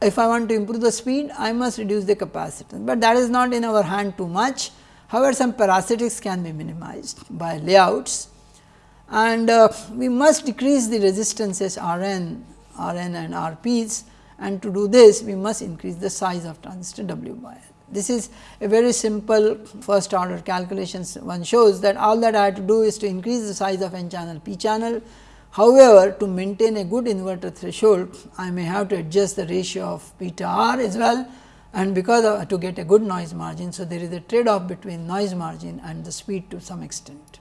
if I want to improve the speed I must reduce the capacitance, but that is not in our hand too much. However, some parasitics can be minimized by layouts and uh, we must decrease the resistances R n, R n and R p's and to do this we must increase the size of transistor W by L. This is a very simple first order calculations one shows that all that I have to do is to increase the size of n channel p channel. However, to maintain a good inverter threshold I may have to adjust the ratio of beta r as well and because of, to get a good noise margin. So, there is a trade off between noise margin and the speed to some extent.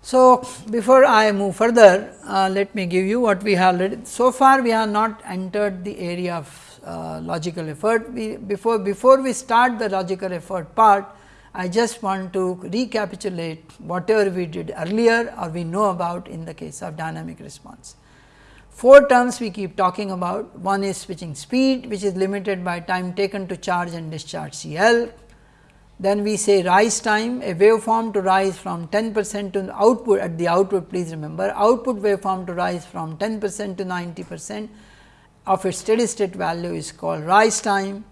So, before I move further, uh, let me give you what we have So far, we have not entered the area of uh, logical effort. We, before, before we start the logical effort part, I just want to recapitulate whatever we did earlier or we know about in the case of dynamic response. Four terms we keep talking about, one is switching speed which is limited by time taken to charge and discharge CL. Then we say rise time, a waveform to rise from 10 percent to output at the output please remember output waveform to rise from 10 percent to 90 percent of its steady state value is called rise time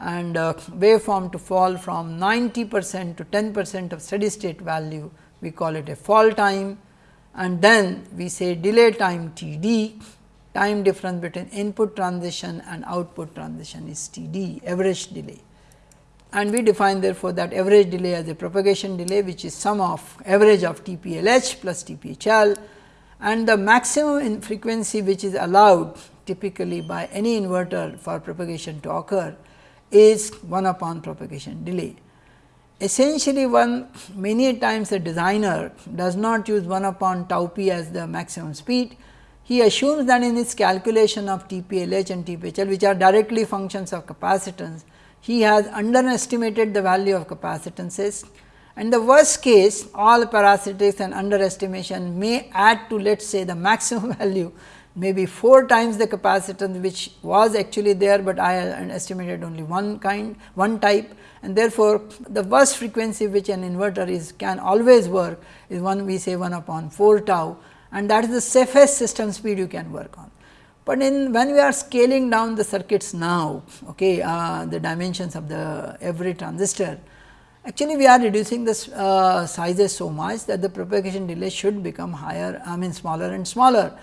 and uh, waveform to fall from 90 percent to 10 percent of steady state value we call it a fall time. And then we say delay time T d. Time difference between input transition and output transition is T d average delay. And we define therefore that average delay as a propagation delay which is sum of average of T P L H plus T P H L and the maximum in frequency which is allowed typically by any inverter for propagation to occur is 1 upon propagation delay. Essentially one many times a designer does not use 1 upon tau p as the maximum speed. He assumes that in his calculation of TPLH and TPHL which are directly functions of capacitance, he has underestimated the value of capacitances and the worst case all parasitics and underestimation may add to let us say the maximum value maybe 4 times the capacitance which was actually there, but I estimated only one kind one type and therefore, the worst frequency which an inverter is can always work is one we say 1 upon 4 tau and that is the safest system speed you can work on. But in when we are scaling down the circuits now, okay, uh, the dimensions of the every transistor, actually we are reducing the uh, sizes so much that the propagation delay should become higher, I mean smaller and smaller.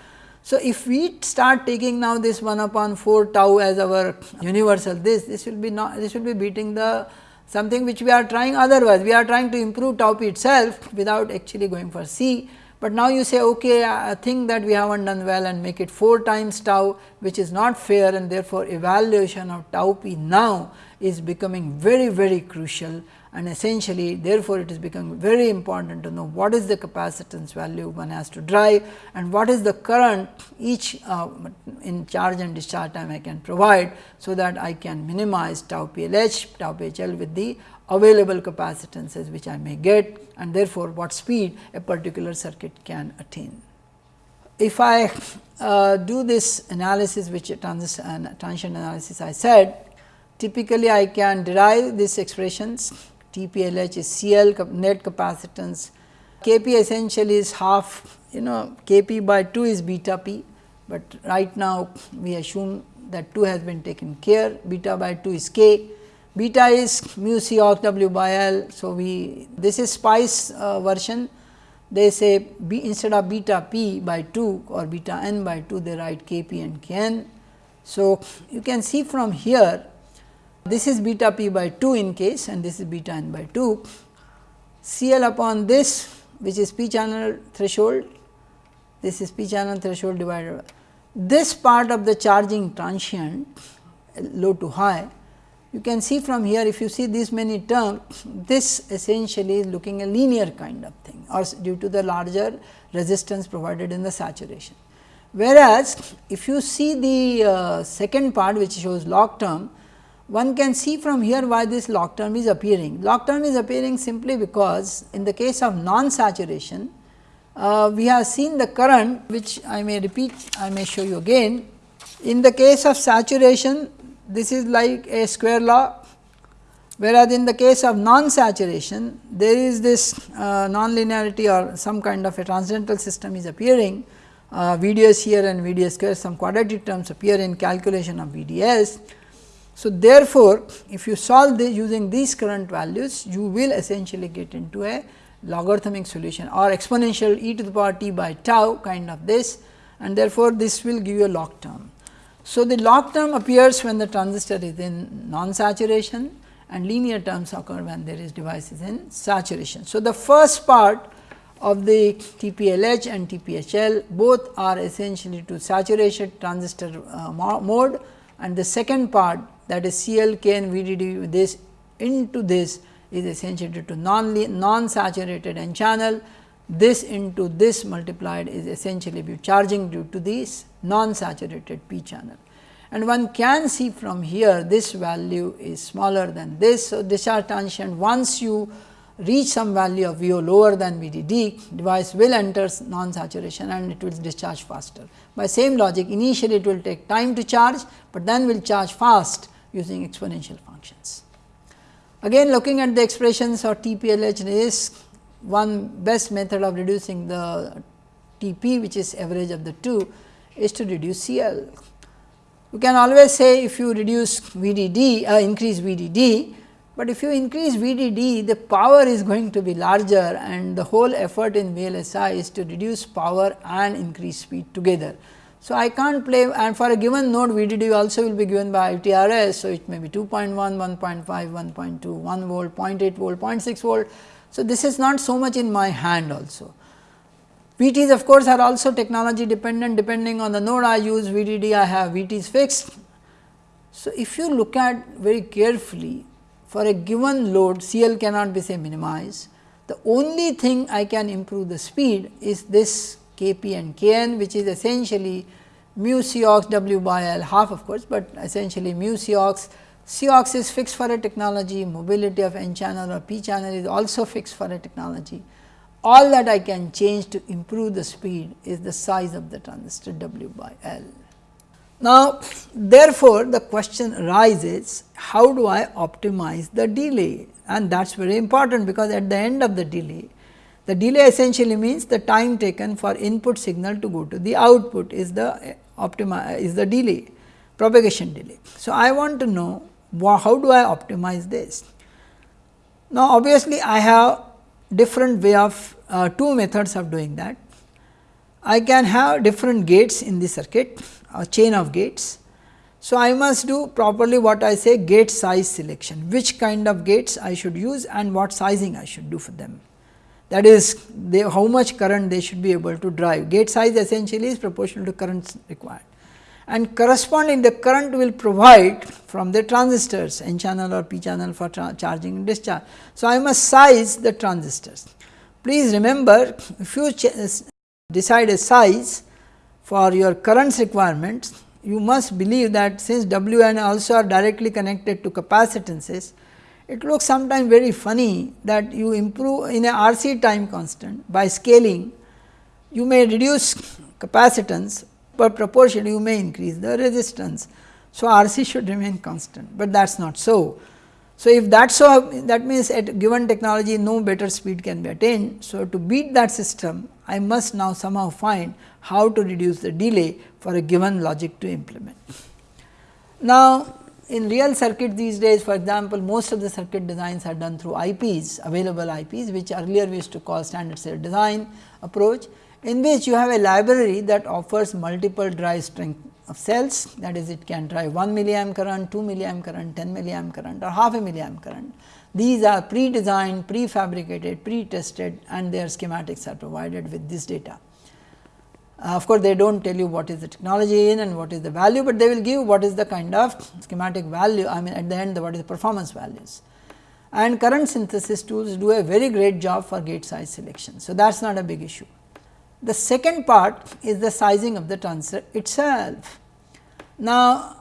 So, if we start taking now this 1 upon 4 tau as our universal this, this will be not this will be beating the something which we are trying otherwise. We are trying to improve tau p itself without actually going for C, but now you say okay I think that we have not done well and make it 4 times tau which is not fair and therefore, evaluation of tau p now is becoming very very crucial and essentially therefore, it is becoming very important to know what is the capacitance value one has to drive and what is the current each uh, in charge and discharge time I can provide. So, that I can minimize tau PLH, tau PHL with the available capacitances which I may get and therefore, what speed a particular circuit can attain. If I uh, do this analysis which transition, transition analysis I said typically I can derive these expressions TPLH is CL net capacitance, Kp essentially is half you know Kp by 2 is beta p, but right now we assume that 2 has been taken care beta by 2 is k, beta is mu c ox w by L. So, we this is SPICE uh, version they say b instead of beta p by 2 or beta n by 2 they write Kp and Kn. So, you can see from here this is beta p by 2 in case and this is beta n by 2. CL upon this which is p channel threshold, this is p channel threshold divided by this part of the charging transient low to high. You can see from here if you see these many terms, this essentially is looking a linear kind of thing or due to the larger resistance provided in the saturation. Whereas, if you see the uh, second part which shows log term, one can see from here why this log term is appearing. Log term is appearing simply because in the case of non saturation, uh, we have seen the current which I may repeat, I may show you again. In the case of saturation, this is like a square law, whereas in the case of non saturation, there is this uh, non-linearity or some kind of a transcendental system is appearing. Uh, VDS here and VDS square, some quadratic terms appear in calculation of VDS so, therefore, if you solve this using these current values, you will essentially get into a logarithmic solution or exponential e to the power t by tau kind of this and therefore, this will give you a log term. So, the log term appears when the transistor is in non saturation and linear terms occur when there is devices in saturation. So, the first part of the TPLH and TPHL both are essentially to saturation transistor uh, mode and the second part that is CL, K and VDD this into this is essentially to non non saturated n channel this into this multiplied is essentially be charging due to this non saturated p channel. And one can see from here this value is smaller than this. So, discharge transient once you reach some value of VO lower than VDD device will enter non saturation and it will discharge faster. By same logic initially it will take time to charge, but then will charge fast using exponential functions. Again looking at the expressions of TPLH is one best method of reducing the TP which is average of the two is to reduce CL. You can always say if you reduce VDD uh, increase VDD, but if you increase VDD the power is going to be larger and the whole effort in VLSI is to reduce power and increase speed together. So, I can't play and for a given node VDD also will be given by ITRS. So, it may be 2.1, 1.5, 1.2, 1 volt, 0.8 volt, 0.6 volt. So, this is not so much in my hand also. VTs of course, are also technology dependent depending on the node I use VDD I have VTs fixed. So, if you look at very carefully for a given load CL cannot be say minimized. The only thing I can improve the speed is this Kp and Kn which is essentially mu Cox W by L half of course, but essentially mu Cox. Cox is fixed for a technology, mobility of n channel or p channel is also fixed for a technology. All that I can change to improve the speed is the size of the transistor W by L. Now, therefore, the question arises how do I optimize the delay and that is very important because at the end of the delay the delay essentially means the time taken for input signal to go to the output is the optima is the delay propagation delay. So, I want to know how do I optimize this. Now, obviously, I have different way of uh, two methods of doing that. I can have different gates in the circuit a chain of gates. So, I must do properly what I say gate size selection which kind of gates I should use and what sizing I should do for them. that is they, how much current they should be able to drive. Gate size essentially is proportional to current required and corresponding the current will provide from the transistors n channel or p channel for charging and discharge. So, I must size the transistors. Please remember if you decide a size for your currents requirements, you must believe that since W and also are directly connected to capacitances, it looks sometimes very funny that you improve in a RC time constant by scaling, you may reduce capacitance, but proportionally you may increase the resistance. So, RC should remain constant, but that is not so. So, if that so that means at given technology no better speed can be attained. So, to beat that system I must now somehow find how to reduce the delay for a given logic to implement. Now, in real circuit these days for example, most of the circuit designs are done through IPs available IPs which earlier we used to call standard cell design approach in which you have a library that offers multiple drive strength of cells that is it can drive 1 milliamp current, 2 milliamp current, 10 milliamp current or half a milliamp current. These are pre-designed, pre-fabricated, pre-tested and their schematics are provided with this data. Uh, of course, they do not tell you what is the technology in and what is the value, but they will give what is the kind of schematic value I mean at the end what is the performance values. And current synthesis tools do a very great job for gate size selection. So, that is not a big issue. The second part is the sizing of the transistor itself. Now,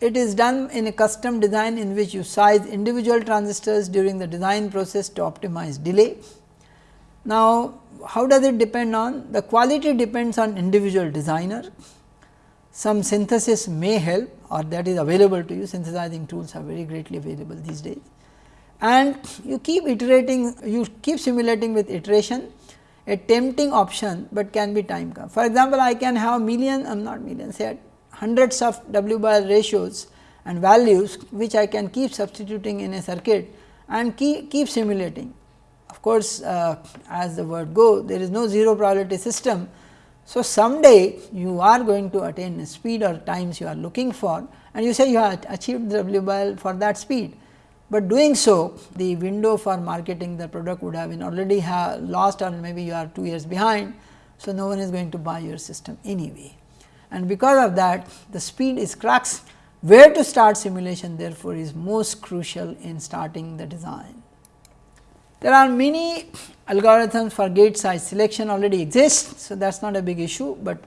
it is done in a custom design in which you size individual transistors during the design process to optimize delay. Now, how does it depend on? The quality depends on individual designer. Some synthesis may help or that is available to you, synthesizing tools are very greatly available these days. And you keep iterating, you keep simulating with iteration a tempting option, but can be time come. For example, I can have million, I am not million, say hundreds of W L ratios and values, which I can keep substituting in a circuit and keep, keep simulating course, uh, as the word go there is no zero probability system. So, someday you are going to attain a speed or times you are looking for and you say you have achieved W by for that speed, but doing so the window for marketing the product would have been already have lost or maybe you are 2 years behind. So, no one is going to buy your system anyway and because of that the speed is crux where to start simulation therefore, is most crucial in starting the design. There are many algorithms for gate size selection already exist. So, that is not a big issue, but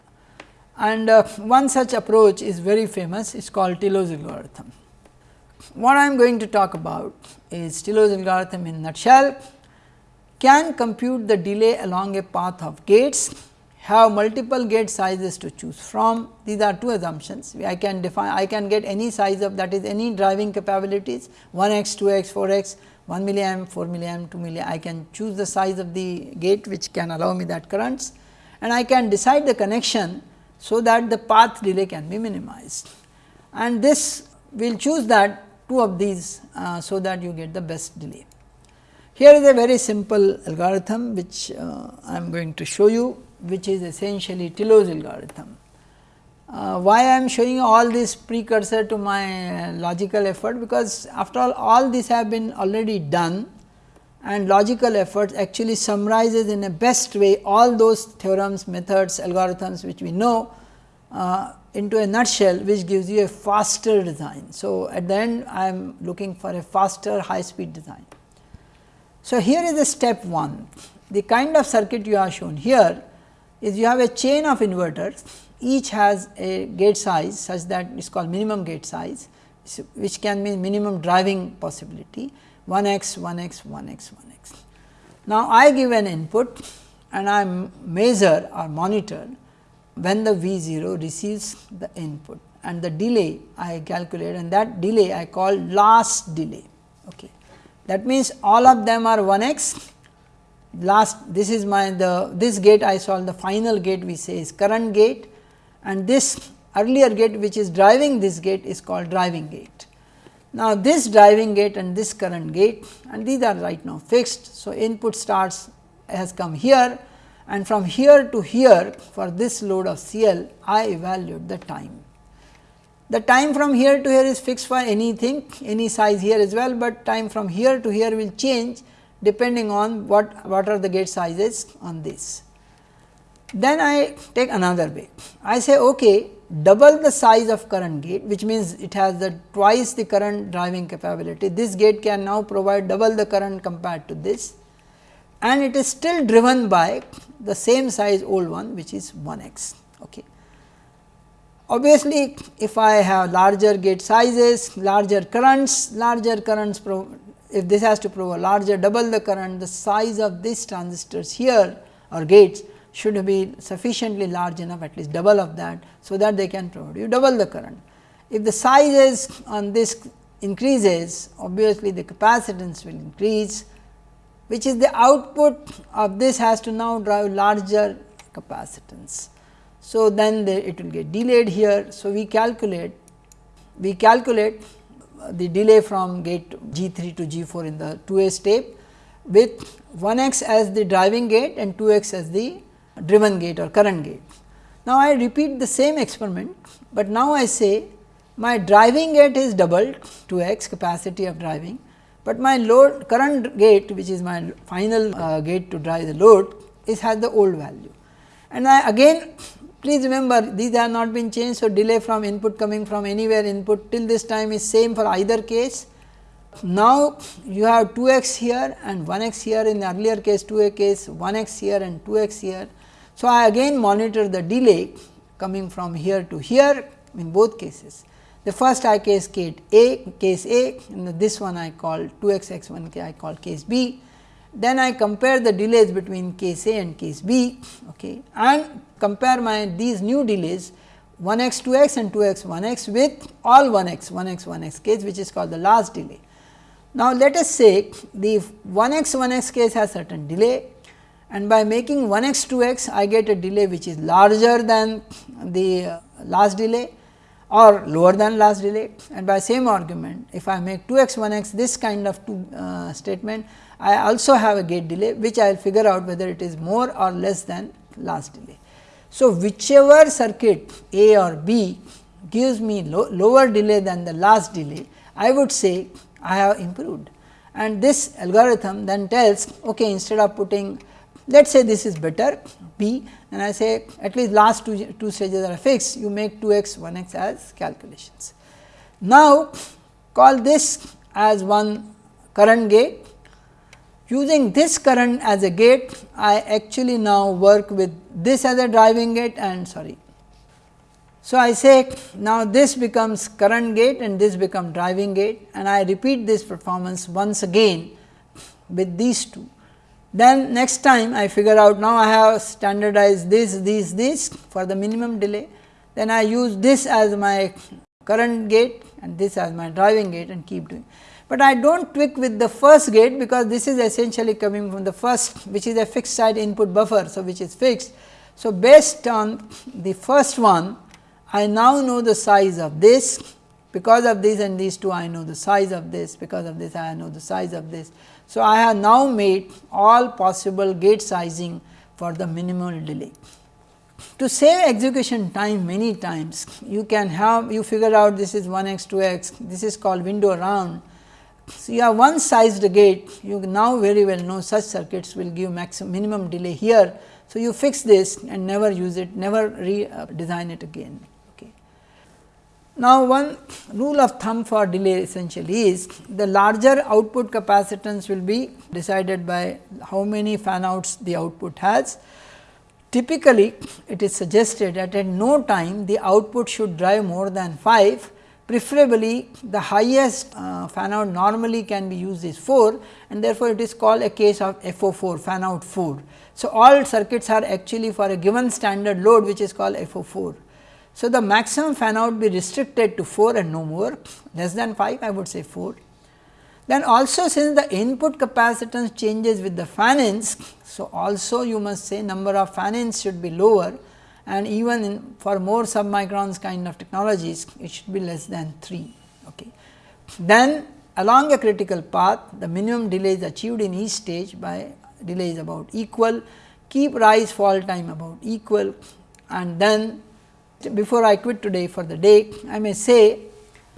and uh, one such approach is very famous it is called TILOS algorithm. What I am going to talk about is TILOS algorithm in nutshell can compute the delay along a path of gates, have multiple gate sizes to choose from. These are two assumptions. I can define, I can get any size of that is any driving capabilities 1 x, 2 x, 4 x 1 milliamp, 4 milliamp, 2 milliamp, I can choose the size of the gate which can allow me that currents and I can decide the connection so that the path delay can be minimized. And this we will choose that two of these uh, so that you get the best delay. Here is a very simple algorithm which uh, I am going to show you which is essentially TILOS algorithm. Uh, why I am showing all this precursor to my logical effort because after all all these have been already done and logical effort actually summarizes in a best way all those theorems, methods, algorithms which we know uh, into a nutshell which gives you a faster design. So, at the end I am looking for a faster high speed design. So, here is a step 1 the kind of circuit you are shown here is you have a chain of inverters each has a gate size such that it is called minimum gate size which can mean minimum driving possibility 1 x 1 x 1 x 1 x. Now, I give an input and I measure or monitor when the V 0 receives the input and the delay I calculate and that delay I call last delay. Okay. That means, all of them are 1 x last this is my the this gate I solve the final gate we say is current gate and this earlier gate which is driving this gate is called driving gate. Now, this driving gate and this current gate and these are right now fixed. So, input starts has come here and from here to here for this load of CL I evaluate the time. The time from here to here is fixed for anything any size here as well, but time from here to here will change depending on what, what are the gate sizes on this. Then I take another way. I say okay, double the size of current gate which means it has the twice the current driving capability. This gate can now provide double the current compared to this and it is still driven by the same size old one which is 1 x. Okay. Obviously, if I have larger gate sizes, larger currents, larger currents if this has to provide larger double the current, the size of these transistors here or gates should be sufficiently large enough at least double of that. So, that they can provide you double the current. If the sizes on this increases obviously the capacitance will increase which is the output of this has to now drive larger capacitance. So, then the, it will get delayed here. So, we calculate we calculate the delay from gate G 3 to G 4 in the 2 A step with 1 x as the driving gate and 2 x as the driven gate or current gate. Now, I repeat the same experiment, but now I say my driving gate is doubled to x capacity of driving, but my load current gate which is my final uh, gate to drive the load is has the old value. And I again please remember these have not been changed. So, delay from input coming from anywhere input till this time is same for either case. Now, you have 2 x here and 1 x here in the earlier case 2 a case 1 x here and 2 x here so, I again monitor the delay coming from here to here in both cases. The first I case A, case A and this one I call 2 x x 1 I call case B. Then I compare the delays between case A and case B okay, and compare my these new delays 1 x 2 x and 2 x 1 x with all 1 x 1 x 1 x case which is called the last delay. Now, let us say the 1 x 1 x case has certain delay and by making 1 x 2 x I get a delay which is larger than the last delay or lower than last delay and by same argument if I make 2 x 1 x this kind of two uh, statement I also have a gate delay which I will figure out whether it is more or less than last delay. So, whichever circuit A or B gives me lo lower delay than the last delay I would say I have improved and this algorithm then tells okay instead of putting let us say this is better B and I say at least last two, two stages are fixed you make 2 x 1 x as calculations. Now, call this as one current gate using this current as a gate I actually now work with this as a driving gate and sorry. So, I say now this becomes current gate and this become driving gate and I repeat this performance once again with these two then next time I figure out now I have standardized this, this, this for the minimum delay. Then I use this as my current gate and this as my driving gate and keep doing. But I do not tweak with the first gate because this is essentially coming from the first which is a fixed side input buffer. So, which is fixed. So, based on the first one I now know the size of this because of this and these two I know the size of this because of this I know the size of this. So, I have now made all possible gate sizing for the minimal delay. To save execution time many times, you can have you figure out this is 1 x 2 x, this is called window around. So, you have one sized gate, you now very well know such circuits will give maximum minimum delay here. So, you fix this and never use it, never redesign uh, it again. Now, one rule of thumb for delay essentially is the larger output capacitance will be decided by how many fan outs the output has. Typically, it is suggested that at no time the output should drive more than 5 preferably the highest uh, fan out normally can be used is 4 and therefore, it is called a case of FO4 fan out 4. So, all circuits are actually for a given standard load which is called FO4 so, the maximum fan out be restricted to 4 and no more less than 5 I would say 4. Then also since the input capacitance changes with the fan ins. So, also you must say number of fan ins should be lower and even in for more submicrons kind of technologies it should be less than 3. Okay. Then along a critical path the minimum delay is achieved in each stage by delay is about equal, keep rise fall time about equal and then before I quit today for the day, I may say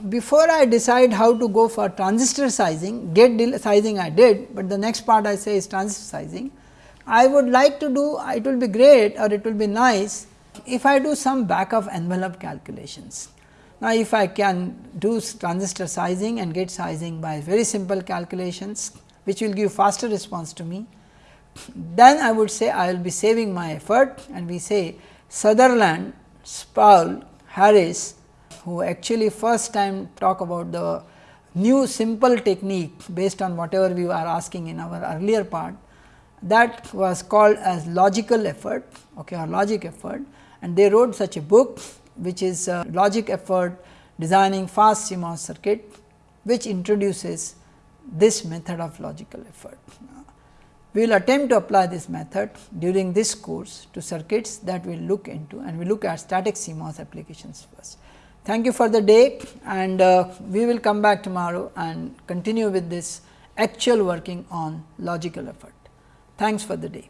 before I decide how to go for transistor sizing, gate sizing I did, but the next part I say is transistor sizing. I would like to do it will be great or it will be nice if I do some back of envelope calculations. Now, if I can do transistor sizing and gate sizing by very simple calculations, which will give faster response to me, then I would say I will be saving my effort and we say Sutherland, Sproull, Harris who actually first time talk about the new simple technique based on whatever we are asking in our earlier part that was called as logical effort okay, or logic effort and they wrote such a book which is logic effort designing fast CMOS circuit which introduces this method of logical effort. We will attempt to apply this method during this course to circuits that we will look into and we look at static CMOS applications first. Thank you for the day and uh, we will come back tomorrow and continue with this actual working on logical effort. Thanks for the day.